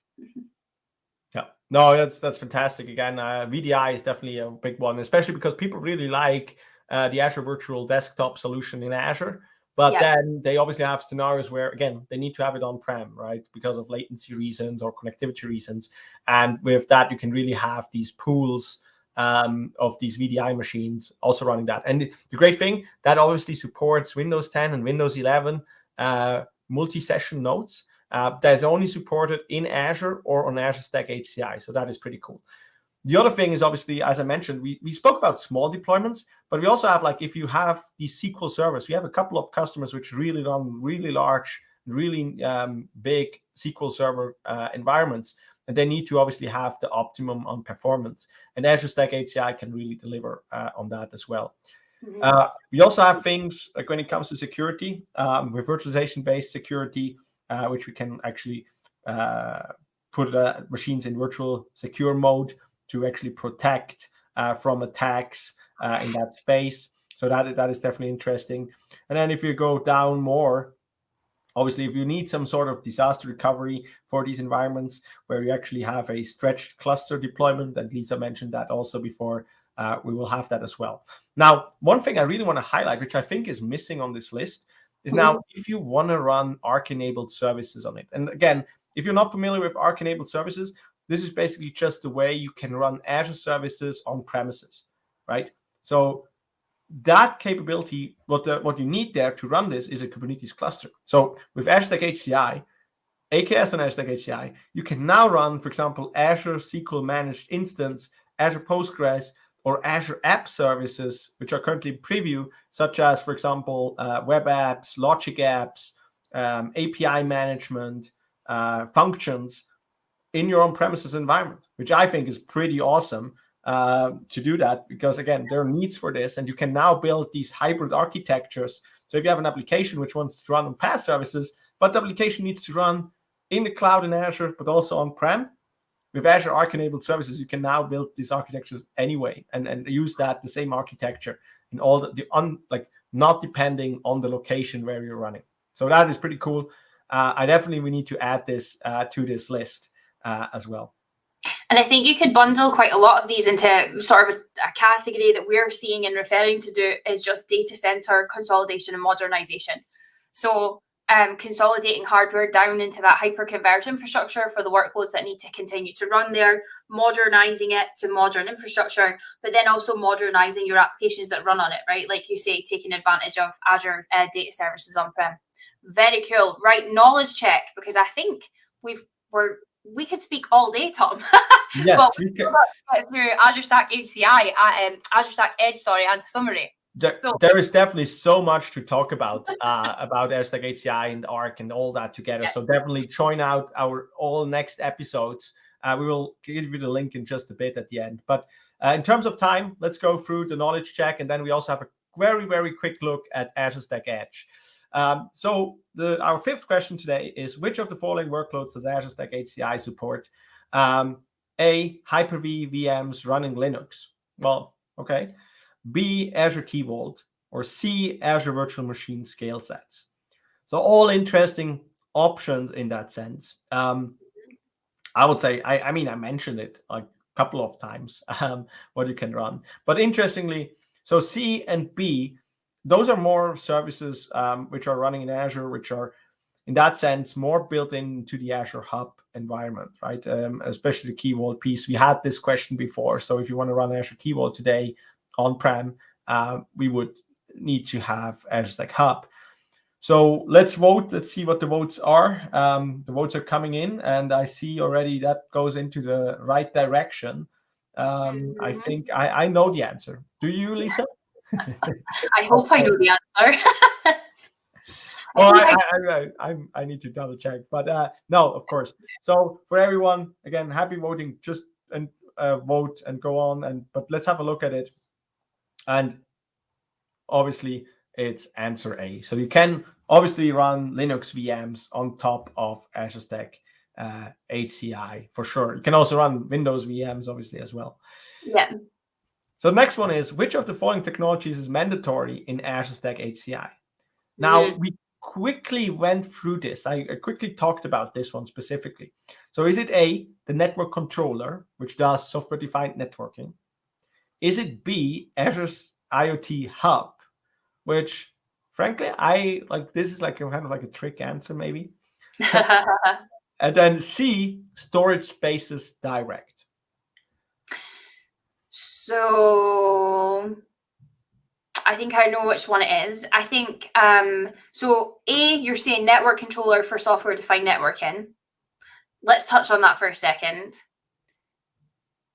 Yeah, no, that's that's fantastic. Again, uh, VDI is definitely a big one, especially because people really like uh, the Azure Virtual Desktop solution in Azure. But yeah. then they obviously have scenarios where, again, they need to have it on-prem, right? Because of latency reasons or connectivity reasons. And with that, you can really have these pools um, of these VDI machines also running that. And the great thing, that obviously supports Windows 10 and Windows 11 uh, multi-session nodes. Uh, that's only supported in Azure or on Azure Stack HCI. So that is pretty cool. The other thing is obviously, as I mentioned, we, we spoke about small deployments, but we also have like if you have these SQL servers, we have a couple of customers which really run really large, really um, big SQL server uh, environments, and they need to obviously have the optimum on performance. And Azure Stack HCI can really deliver uh, on that as well. Mm -hmm. uh, we also have things like when it comes to security, um, with virtualization-based security, uh, which we can actually uh, put uh, machines in virtual secure mode to actually protect uh, from attacks uh, in that space. So that, that is definitely interesting. And then if you go down more, obviously, if you need some sort of disaster recovery for these environments where you actually have a stretched cluster deployment, and Lisa mentioned that also before, uh, we will have that as well. Now, one thing I really want to highlight, which I think is missing on this list, is now mm-hmm. if you want to run Arc-enabled services on it. And again, if you're not familiar with Arc-enabled services, this is basically just the way you can run Azure services on premises, right? So that capability, what the, what you need there to run this is a Kubernetes cluster. So with Azure Stack HCI, AKS and Azure Stack HCI, you can now run, for example, Azure SQL Managed Instance, Azure Postgres, or Azure App Services, which are currently in preview, such as, for example, uh, web apps, logic apps, um, API management, uh, functions, in your own premises environment, which I think is pretty awesome uh, to do that because again, there are needs for this and you can now build these hybrid architectures. So if you have an application which wants to run on PaaS services, but the application needs to run in the cloud in Azure, but also on-prem, with Azure Arc enabled services, you can now build these architectures anyway and, and use that the same architecture in all the, the un, like not depending on the location where you're running. So that is pretty cool. Uh, I definitely we need to add this uh, to this list uh, as well. And I think you could bundle quite a lot of these into sort of a, a, category that we're seeing and referring to do is just data center consolidation and modernization. So um, consolidating hardware down into that hyper-converged infrastructure for the workloads that need to continue to run there, modernizing it to modern infrastructure, but then also modernizing your applications that run on it, right? Like you say, taking advantage of Azure uh, data services on-prem. Very cool. Right, knowledge check, because I think we've we're we could speak all day, Tom. [laughs] yes, but we can. through Azure Stack HCI, uh, um, Azure Stack Edge, sorry, and summary. There, so, there is definitely so much to talk about [laughs] uh, about Azure Stack HCI and Arc and all that together. Yeah. So definitely join out our all next episodes. Uh, we will give you the link in just a bit at the end. But uh, in terms of time, let's go through the knowledge check, and then we also have a very very quick look at Azure Stack Edge. Um, so the, our fifth question today is, which of the following workloads does Azure Stack HCI support? Um, A, Hyper-V VMs running Linux. Well, okay. B, Azure Key Vault. Or C, Azure Virtual Machine scale sets. So all interesting options in that sense. Um, I would say, I, I mean, I mentioned it a couple of times, [laughs] um, what you can run. But interestingly, so C and B those are more services um, which are running in Azure, which are in that sense more built into the Azure Hub environment, right? Um, especially the Key Vault piece. We had this question before. So if you want to run Azure Key Vault today on-prem, uh, we would need to have Azure Stack Hub. So let's vote. Let's see what the votes are. Um, the votes are coming in, and I see already that goes into the right direction. Um, mm -hmm. I mm-hmm. think I, I know the answer. Do you, Lisa? I hope I know the answer. [laughs] well, [laughs] I, I, I, I, need to double check, but uh, no, of course. So for everyone, again, happy voting. Just and uh, vote and go on. And but let's have a look at it. And obviously, it's answer A. So you can obviously run Linux VMs on top of Azure Stack uh, HCI for sure. You can also run Windows VMs, obviously, as well. Yeah. So the next one is, which of the following technologies is mandatory in Azure Stack HCI? Now, mm -hmm. we quickly went through this. I, I, quickly talked about this one specifically. So is it A, the network controller, which does software-defined networking? Is it B, Azure's IoT hub, which frankly, I like this is like a kind of like a trick answer maybe. [laughs] and then C, storage spaces direct. So I think I know which one it is. I think um, so. A, you're saying network controller for software defined networking. Let's touch on that for a second.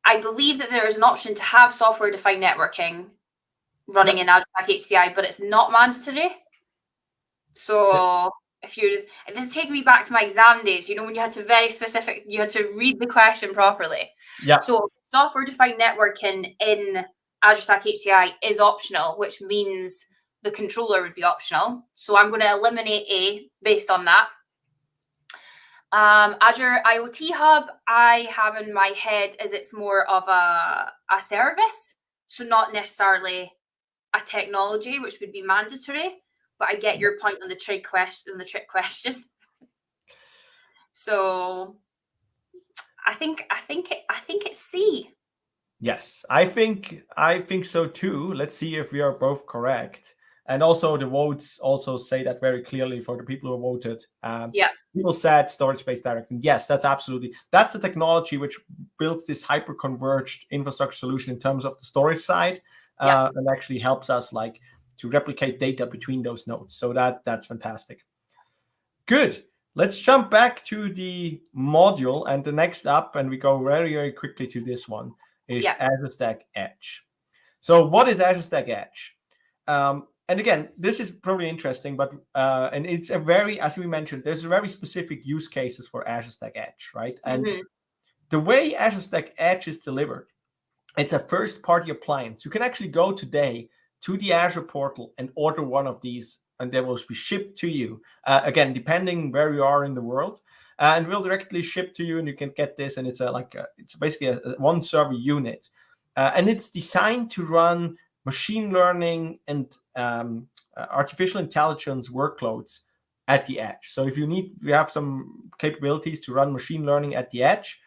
I believe that there is an option to have software defined networking running in Azure HCI, but it's not mandatory. So if you're, this is taking me back to my exam days. You know when you had to very specific, you had to read the question properly. Yeah. So software defined networking in Azure Stack HCI is optional, which means the controller would be optional. So I'm going to eliminate A based on that. Um, Azure IoT Hub, I have in my head as it's more of a, a service, so not necessarily a technology, which would be mandatory. But I get your point on the trick question. The trick question. [laughs] so I think I think it, I think it's C. Yes, I think I think so too. Let's see if we are both correct. And also the votes also say that very clearly for the people who voted. Um, yeah. People said storage space directing. Yes, that's absolutely. That's the technology which builds this hyper converged infrastructure solution in terms of the storage side, yeah. uh, and actually helps us like to replicate data between those nodes. So that that's fantastic. Good. Let's jump back to the module and the next up, and we go very, very quickly to this one, is yeah. Azure Stack Edge. So what is Azure Stack Edge? Um, and again, this is probably interesting, but uh, and it's a very, as we mentioned, there's a very specific use cases for Azure Stack Edge, right? And mm -hmm. the way Azure Stack Edge is delivered, it's a first-party appliance. You can actually go today to the Azure portal and order one of these and they will be shipped to you. Uh, again, depending where you are in the world. and we'll directly ship to you, and you can get this. And it's a like a, it's basically a, a one server unit, uh, and it's designed to run machine learning and um, uh, artificial intelligence workloads at the edge. So if you need, we have some capabilities to run machine learning at the edge.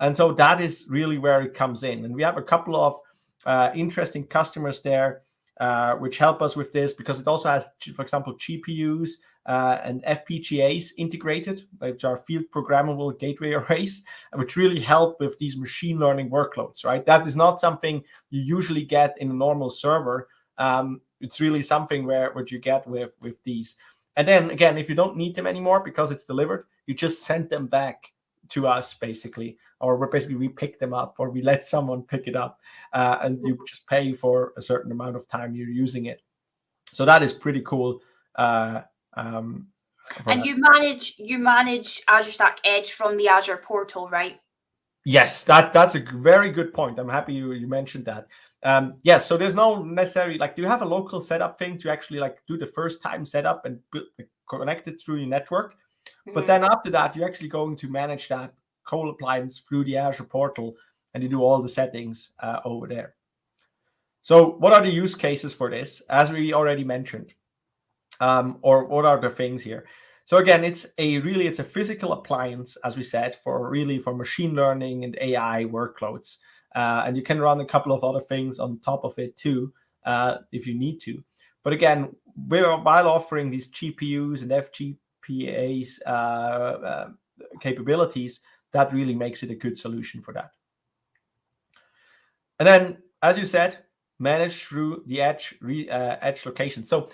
And so that is really where it comes in. And we have a couple of uh, interesting customers there uh, which help us with this because it also has, for example, GPUs uh, and FPGAs integrated, which are field programmable gateway [laughs] arrays, which really help with these machine learning workloads, right? That is not something you usually get in a normal server. Um, it's really something where what you get with with these. And then again, if you don't need them anymore because it's delivered, you just send them back to us basically, or we basically we pick them up or we let [laughs] someone pick it up uh, and you just pay for a certain amount of time you're using it. So that is pretty cool. Uh, um, and that. you manage you manage Azure Stack Edge from the Azure portal, right? Yes, that that's a very good point. I'm happy you, you mentioned that. Um, yes, yeah, so there's no necessary like do you have a local setup thing to actually like do the first time setup and connect it through your network? But then after that, you're actually going to manage that Cole appliance through the Azure portal and you do all the settings uh, over there. So what are the use cases for this? As we already mentioned, um, or what are the things here? So again, it's a really, it's a physical appliance, as we said, for really for machine learning and AI workloads. Uh, and you can run a couple of other things on top of it too, uh, if you need to. But again, we're, while offering these GPUs and FG, PA's uh, uh, capabilities, that really makes it a good solution for that. And then, as you said, manage through the edge uh, edge location. So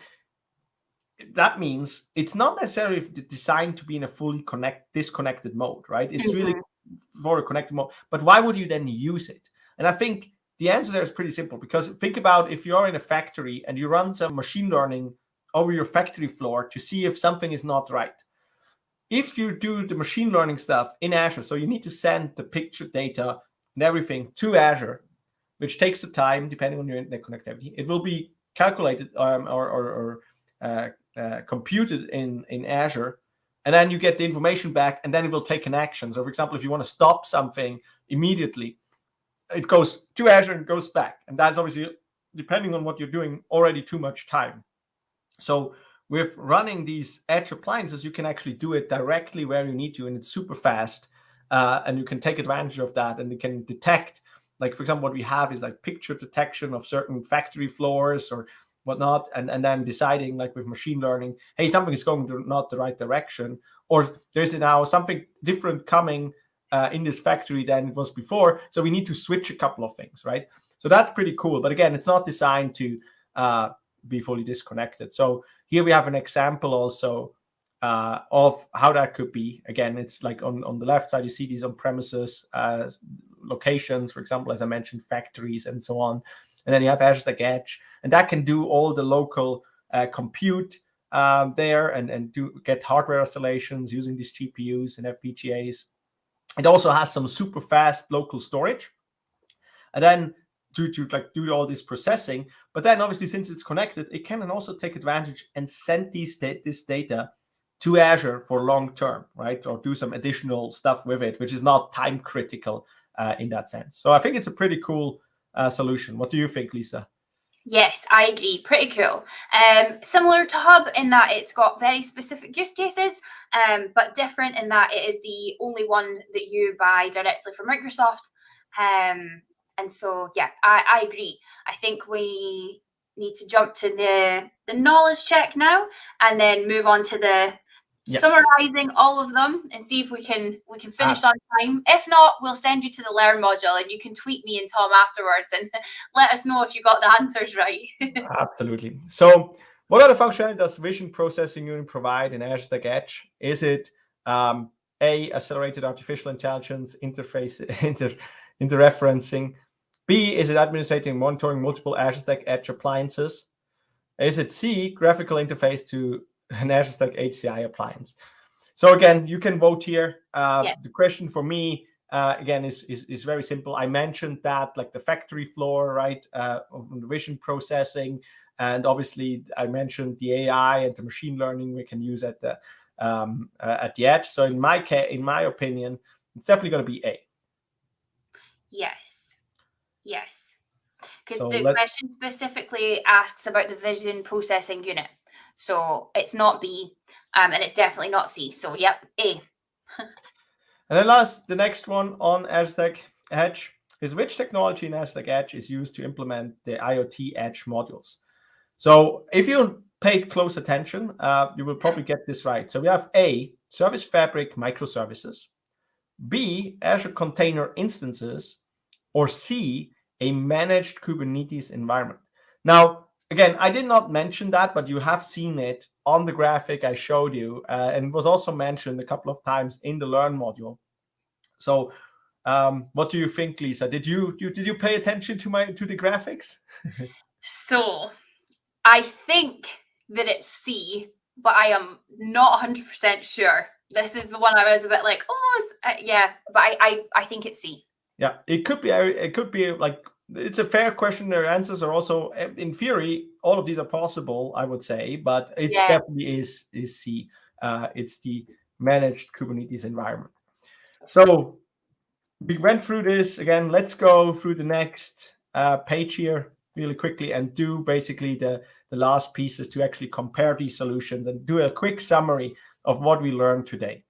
that means it's not necessarily designed to be in a fully connect disconnected mode, right? It's mm -hmm. really mm-hmm. for a connected mode. But why would you then use it? And I think the answer there is pretty simple because think about if you're in a factory and you run some machine learning over your factory floor to see if something is not right. If you do the machine learning stuff in Azure, so you need to send the picture data and everything to Azure, which takes the time depending on your internet connectivity. It will be calculated um, or, or, or uh, uh, computed in, in Azure, and then you get the information back, and then it will take an action. So, for example, if you want to stop something immediately, it goes to Azure and goes back. And that's obviously, depending on what you're doing, already too much time. So with running these edge appliances, you can actually do it directly where you need to, and it's super fast. Uh, and you can take advantage of that, and you can detect, like for example, what we have is like picture detection of certain factory floors or whatnot, and and then deciding like with machine learning, hey, something is going to not the right direction, or there's now something different coming uh, in this factory than it was before, so we need to switch a couple of things, right? So that's pretty cool. But again, it's not designed to uh, be fully disconnected. So here we have an example also uh, of how that could be. Again, it's like on, on the left side, you see these on-premises uh, locations, for example, as I mentioned, factories and so on. And then you have Azure Stack Edge, and that can do all the local uh, compute um, there and, and do get hardware installations using these GPUs and FPGAs. It also has some super fast local storage. And then to, to like do all this processing. But then obviously, since it's connected, it can also take advantage and send these this data to Azure for long term, right? Or do some additional stuff with it, which is not time critical uh, in that sense. So I think it's a pretty cool uh, solution. What do you think, Lisa? Yes, I agree. Pretty cool. Um, similar to Hub in that it's got very specific use cases, um, but different in that it is the only one that you buy directly from Microsoft. Um, and so, yeah, I, I agree. I think we need to jump to the the knowledge check now, and then move on to the yes. summarizing all of them and see if we can we can finish uh, on time. If not, we'll send you to the learn module, and you can tweet me and Tom afterwards and [laughs] let us know if you got the answers right. [laughs] absolutely. So. What other the functionality does Vision Processing Unit provide in Azure Stack Edge? Is it um, a accelerated artificial intelligence interface [laughs] inter interreferencing B, is it administrating monitoring multiple Azure Stack Edge appliances? Is it C, graphical interface to an Azure Stack HCI appliance? So again, you can vote here. Uh, yeah. The question for me, uh, again, is, is, is very simple. I mentioned that like the factory floor, right, uh, vision processing, and obviously I mentioned the AI and the machine learning we can use at the um, uh, at the edge. So in my case, in my opinion, it's definitely going to be A. Yes. Yes. Because So the let- question specifically asks about the vision processing unit. So it's not B, um, and it's definitely not C. So yep, A. And then last, the next one on Azure Stack Edge is which technology in Azure Stack Edge is used to implement the IoT Edge modules? So if you paid close attention, uh, you will probably get this right. So we have A, Service Fabric microservices, B, Azure Container Instances, or C, a managed Kubernetes environment. Now, again, I did not mention that, but you have seen it on the graphic I showed you, uh, and it was also mentioned a couple of times in the Learn module. So, um, what do you think, Lisa? Did you, you did you pay attention to my to the graphics? So I think that it's C, but I am not 100% sure. This is the one I was a bit like, oh, uh, yeah, but I, I, I think it's C. Yeah, it could be. It could be like it's a fair question. Their answers are also, eh, in theory, all of these are possible. I would say, but it Yeah. definitely is is C. Uh, it's the managed Kubernetes environment. So we went through this again. Let's go through the next uh, page here really quickly and do basically the the last pieces to actually compare these solutions and do a quick summary of what we learned today.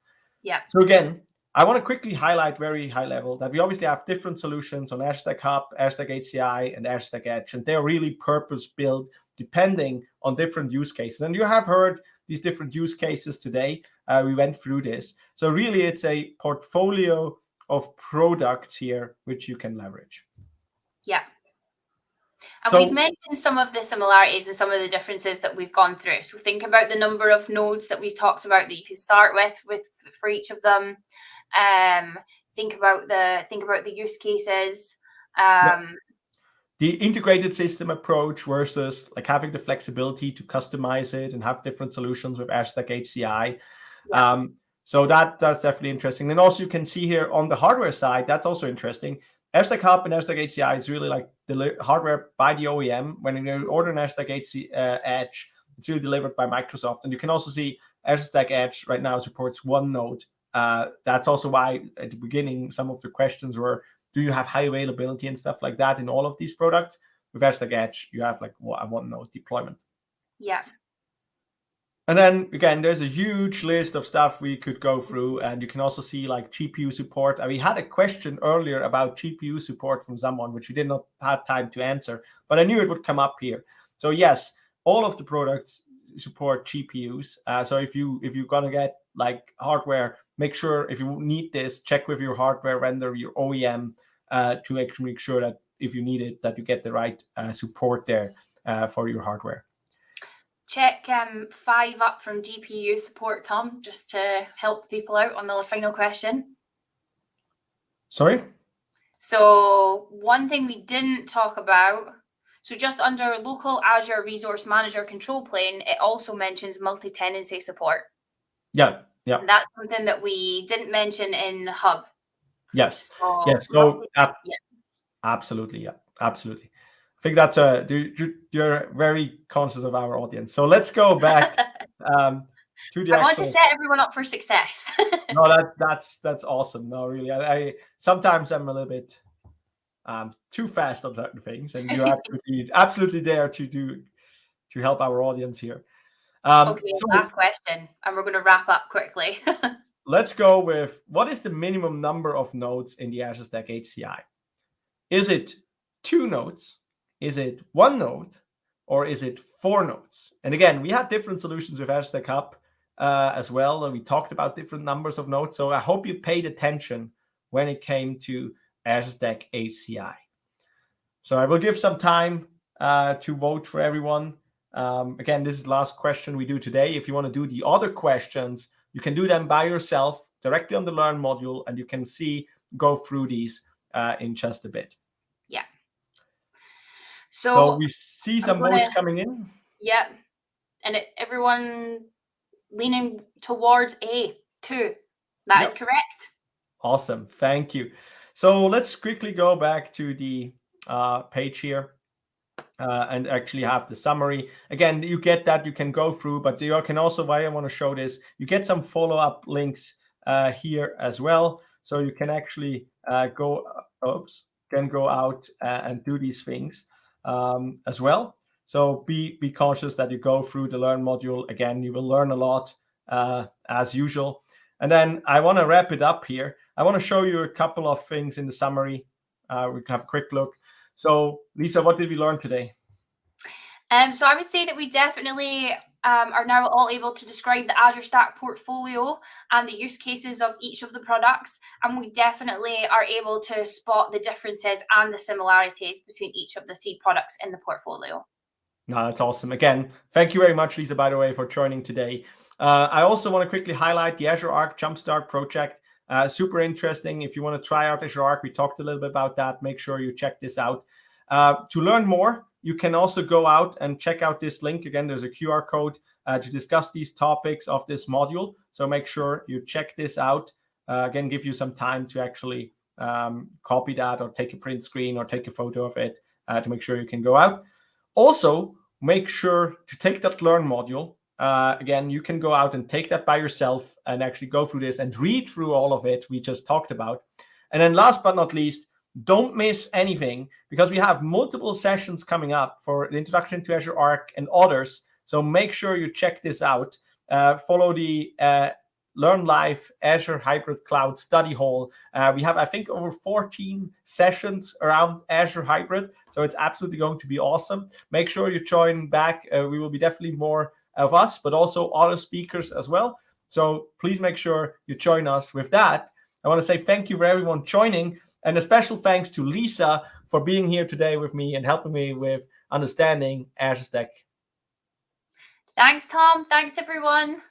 Yeah. So again, I want to quickly highlight very high level that we obviously have different solutions on Azure Stack Hub, Azure Stack HCI, and Azure Stack Edge, and they're really purpose built depending on different use cases. And you have heard these different use cases today. Uh, we went through this. So really, it's a portfolio of products here which you can leverage. Yeah. And So- we've mentioned some of the similarities and some of the differences that we've gone through. So think about the number of nodes that we've talked about that you can start with with for each of them. Um, think about the think about the use cases. Um, the integrated system approach versus like having the flexibility to customize it and have different solutions with Azure Stack HCI. Yeah. Um, so that that's definitely interesting. And also you can see here on the hardware side, that's also interesting. Azure Stack Hub and Azure Stack HCI is really like the hardware by the OEM. When you order an Azure Stack HC, uh, Edge, it's really delivered by Microsoft. And you can also see Azure Stack Edge right now supports one node. Uh, that's also why at the beginning some of the questions were do you have high availability and stuff like that in all of these products? With Azure Stack Edge, you have like one- a one node deployment. yeah. And then again, there's a huge list of stuff we could go through, and you can also see like GPU support. And we had a question earlier about GPU support from someone, which we did not have time to answer, but I knew it would come up here. So yes, all of the products support GPUs. Uh, so if you if you're gonna get like hardware, make sure if you need this, check with your hardware vendor, your OEM, uh, to actually make sure that if you need it, that you get the right uh, support there uh, for your hardware. Check um five up from GPU support, Tom, just to help people out on the final question. Sorry. So one thing we didn't talk about, so just under local Azure Resource Manager control plane, it also mentions multi-tenancy support. Yeah. Yeah. And that's something that we didn't mention in Hub. Yes. So Yes. So ab- yeah. absolutely, yeah, absolutely. I think that's a you- you- you're very conscious of our audience. So let's go back [laughs] um, to the I want to set everyone up for success. [laughs] no, that that's that's awesome. No, really, I, I sometimes I'm a little bit um, too fast on certain things, and you're absolutely [laughs] absolutely there to do to help our audience here. Um, okay, so last question, and we're going to wrap up quickly. [laughs] let's go with what is the minimum number of nodes in the Azure Stack HCI? Is it two nodes? Is it one node? Or is it four nodes? And again, we had different solutions with Azure Stack Hub uh, as well. And we talked about different numbers of nodes. So I hope you paid attention when it came to Azure Stack HCI. So I will give some time uh, to vote for everyone. Um, again, this is the last question we do today. If you want to do the other questions, you can do them by yourself directly on the Learn module, and you can see, go through these uh, in just a bit. so, So we see some gonna- votes coming in. yeah, and it, everyone leaning towards A two. That is Yep. correct. Awesome. Thank you. So let's quickly go back to the uh, page here. Uh, and actually have the summary. Again, you get that, you can go through, but you can also, why I want to show this, you get some follow-up links uh, here as well. So you can actually uh, go, oops, can go out uh, and do these things um, as well. So be, be conscious that you go through the Learn module. Again, you will learn a lot uh, as usual. And then I want to wrap it up here. I want to show you a couple of things in the summary. Uh, we can have a quick look. So Lisa, what did we learn today? Um, so I would say that we definitely um, are now all able to describe the Azure Stack portfolio and the use cases of each of the products. And we definitely are able to spot the differences and the similarities between each of the three products in the portfolio. No, that's awesome. Again, thank you very much, Lisa, by the way, for joining today. Uh, I also want to quickly highlight the Azure Arc Jumpstart project. Uh, super interesting. If you want to try out Azure Arc, we talked a little bit about that. Make sure you check this out. Uh, to learn more, you can also go out and check out this link. Again, there's a QR code uh, to discuss these topics of this module. So make sure you check this out. Uh, again, give you some time to actually um, copy that or take a print screen or take a photo of it uh, to make sure you can go out. Also, make sure to take that Learn module. Uh, again, you can go out and take that by yourself and actually go through this and read through all of it we just talked about. And then last but not least, don't miss anything because we have multiple sessions coming up for the introduction to Azure Arc and others. So make sure you check this out. Uh, follow the uh, Learn Live Azure Hybrid Cloud Study Hall. Uh, we have, I think, over 14 sessions around Azure Hybrid. So it's absolutely going to be awesome. Make sure you join back. Uh, we will be definitely more of us, but also other speakers as well. So please make sure you join us with that. I want to say thank you for everyone joining. And a special thanks to Lisa for being here today with me and helping me with understanding Azure Stack. Thanks, Tom. Thanks, everyone.